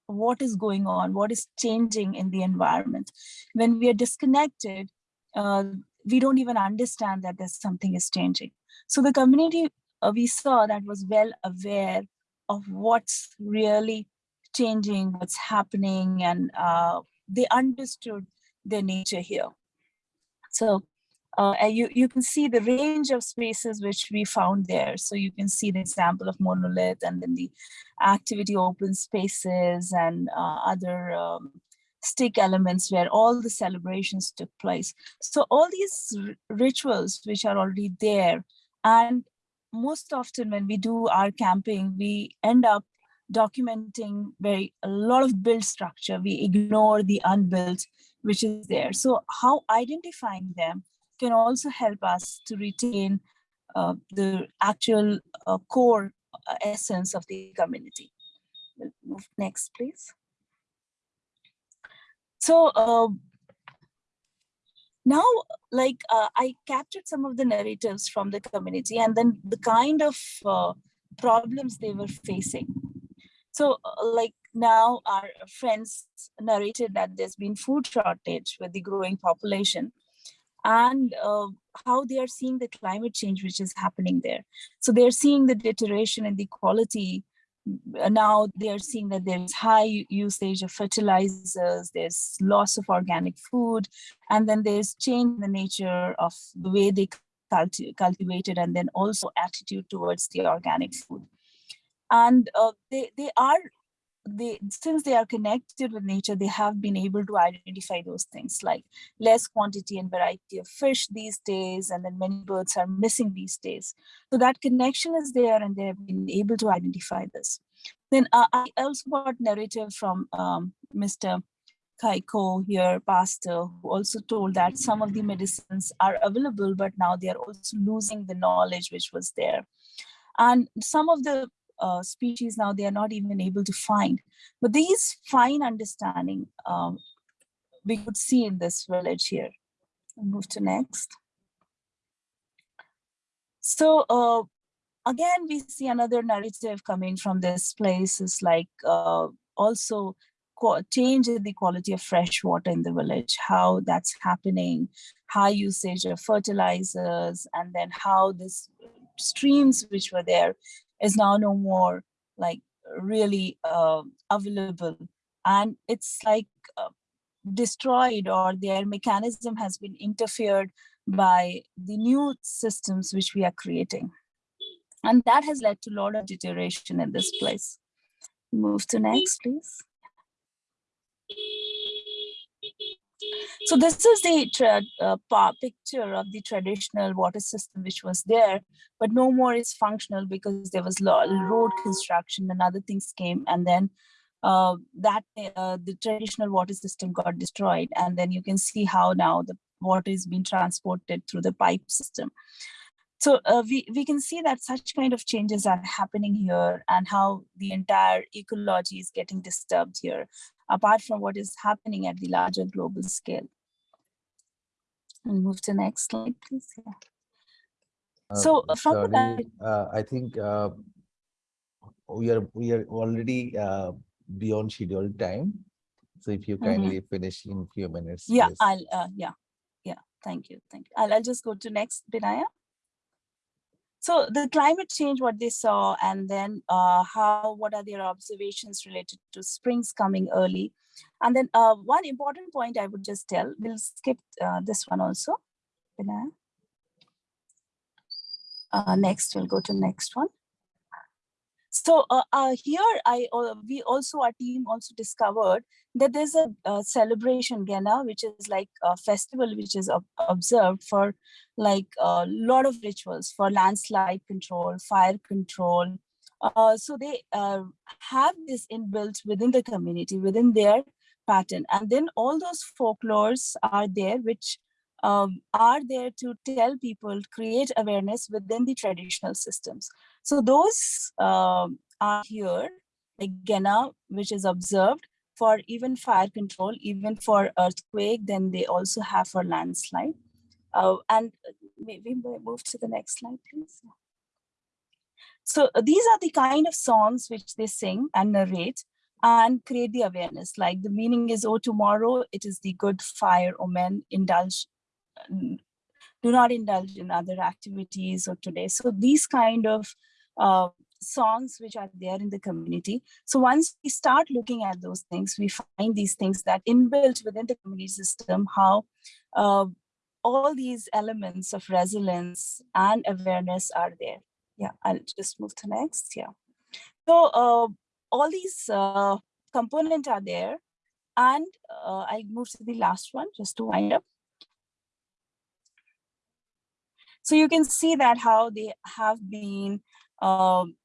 what is going on, what is changing in the environment. When we are disconnected, uh, we don't even understand that there's something is changing. So the community uh, we saw that was well aware of what's really changing, what's happening, and uh, they understood their nature here. So uh, and you, you can see the range of spaces which we found there. So you can see the example of monolith and then the activity open spaces and uh, other um, stick elements where all the celebrations took place. So all these rituals which are already there and most often when we do our camping, we end up documenting very a lot of built structure. We ignore the unbuilt, which is there. So how identifying them can also help us to retain uh, the actual uh, core uh, essence of the community. We'll move next, please. So uh, now, like uh, I captured some of the narratives from the community and then the kind of uh, problems they were facing. So like now our friends narrated that there's been food shortage with the growing population and uh, how they are seeing the climate change which is happening there. So they're seeing the deterioration in the quality. Uh, Now they are seeing that there's high usage of fertilizers, there's loss of organic food, and then there's change in the nature of the way they culti cultivated and then also attitude towards the organic food. And uh, they, they are they since they are connected with nature they have been able to identify those things like less quantity and variety of fish these days and then many birds are missing these days so that connection is there and they have been able to identify this then uh, i also got narrative from um, mr Kaiko here, pastor, who also told that some of the medicines are available, but now they are also losing the knowledge which was there. And some of the uh, species now they are not even able to find. But these fine understanding um, we could see in this village here. Move to next. So uh, again, we see another narrative coming from this place is like uh, also change in the quality of fresh water in the village, how that's happening, high usage of fertilizers, and then how this streams which were there is now no more like really uh, available. And it's like uh, destroyed or their mechanism has been interfered by the new systems which we are creating. And that has led to a lot of deterioration in this place. Move to next please so this is the uh, picture of the traditional water system which was there, but no more is functional because there was road construction and other things came and then uh, that uh, the traditional water system got destroyed and then you can see how now the water is being transported through the pipe system. So uh, we, we can see that such kind of changes are happening here and how the entire ecology is getting disturbed here, apart from what is happening at the larger global scale. And move to next slide, please. Yeah. Uh, so from sorry, that, uh, I think uh, we are we are already uh, beyond scheduled time. So if you Mhm. kindly finish in few minutes. yeah. I'll, uh, yeah, yeah, thank you, thank you. I'll, I'll just go to next, Binaya. So the climate change, what they saw, and then uh, how, what are their observations related to springs coming early. And then uh, one important point I would just tell, we'll skip uh, this one also. Uh, next, we'll go to next one. So uh, uh, here, I uh, we also our team also discovered that there's a, uh celebration Gena, which is like a festival which is ob observed for like a lot of rituals for landslide control, fire control. Uh, so they uh, have this inbuilt within the community, within their pattern, and then all those folklores are there, which um, are there to tell people, create awareness within the traditional systems. So those um, are here, like Gena, which is observed for even fire control, even for earthquake, then they also have for landslide. Uh, and maybe move to the next slide, please. So uh, these are the kind of songs which they sing and narrate and create the awareness. Like the meaning is, oh, tomorrow it is the good fire omen, indulge do not indulge in other activities or today. So these kind of uh, songs which are there in the community. So once we start looking at those things, we find these things that inbuilt within the community system, how uh, all these elements of resilience and awareness are there. Yeah, I'll just move to next. Yeah. So uh, all these uh, components are there. And uh, I'll move to the last one just to wind up. So you can see that how they have been, um,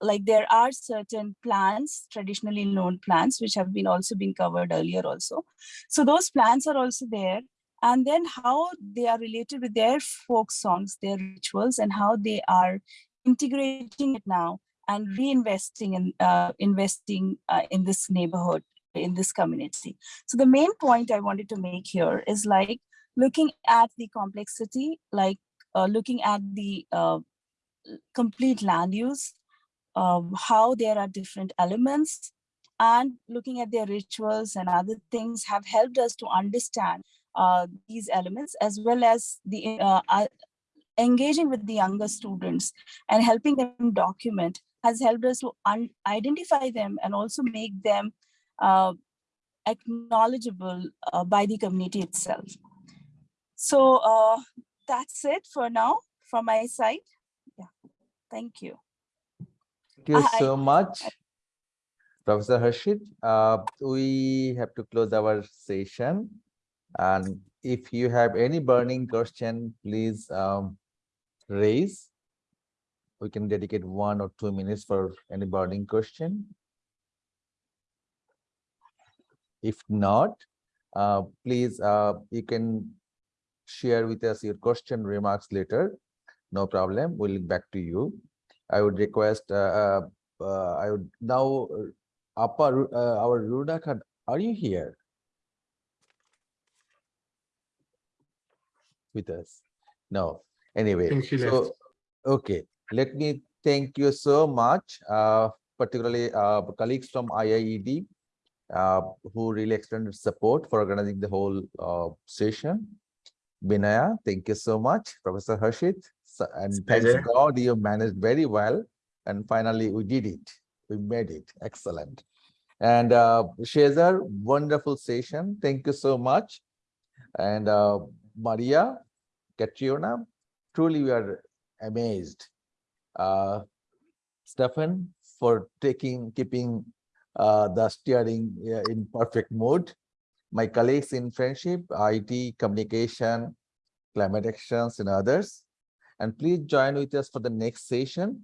like there are certain plants, traditionally known plants, which have been also been covered earlier also. So those plants are also there. And then how they are related with their folk songs, their rituals, and how they are integrating it now and reinvesting in uh, investing uh, in this neighborhood, in this community. So the main point I wanted to make here is like looking at the complexity, like uh, looking at the uh, complete land use, um, how there are different elements, and looking at their rituals and other things have helped us to understand uh, these elements as well as the uh, uh, engaging with the younger students and helping them document has helped us to identify them and also make them uh, acknowledgeable uh, by the community itself. So that's it for now from my side. Thank you. Thank you I- so much, Professor Harshit. Uh, we have to close our session. And if you have any burning question, please um, raise. We can dedicate one or two minutes for any burning question. If not, uh, please, uh, you can share with us your question remarks later. No problem. We'll get back to you. I would request, uh, uh, uh, I would now, uh, Appa, uh, our Khan, are you here? With us? No, anyway, so, okay, let me thank you so much, uh, particularly, uh, colleagues from IIED, uh, who really extended support for organizing the whole, uh, session. Binaya, thank you so much, Professor Harshit, so- and thanks pleasure. God you managed very well. And finally, we did it. We made it. Excellent. And uh, Shehzar, wonderful session. Thank you so much. And uh, Maria, Katriona, truly we are amazed. Uh, Stefan, for taking, keeping uh, the steering uh, in perfect mode. My colleagues in friendship, IT, communication, climate actions and others. And please join with us for the next session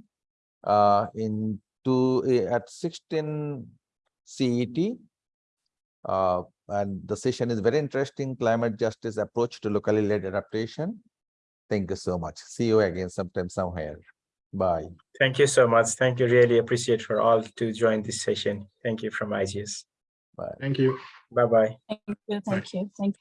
uh, in two eh, at 16 CET. Uh, and the session is very interesting, climate justice approach to locally led adaptation. Thank you so much. See you again sometime somewhere. Bye. Thank you so much. Thank you. Really appreciate for all to join this session. Thank you from IGS. Bye. Thank you. Bye-bye. Thank you, thank you, thank you.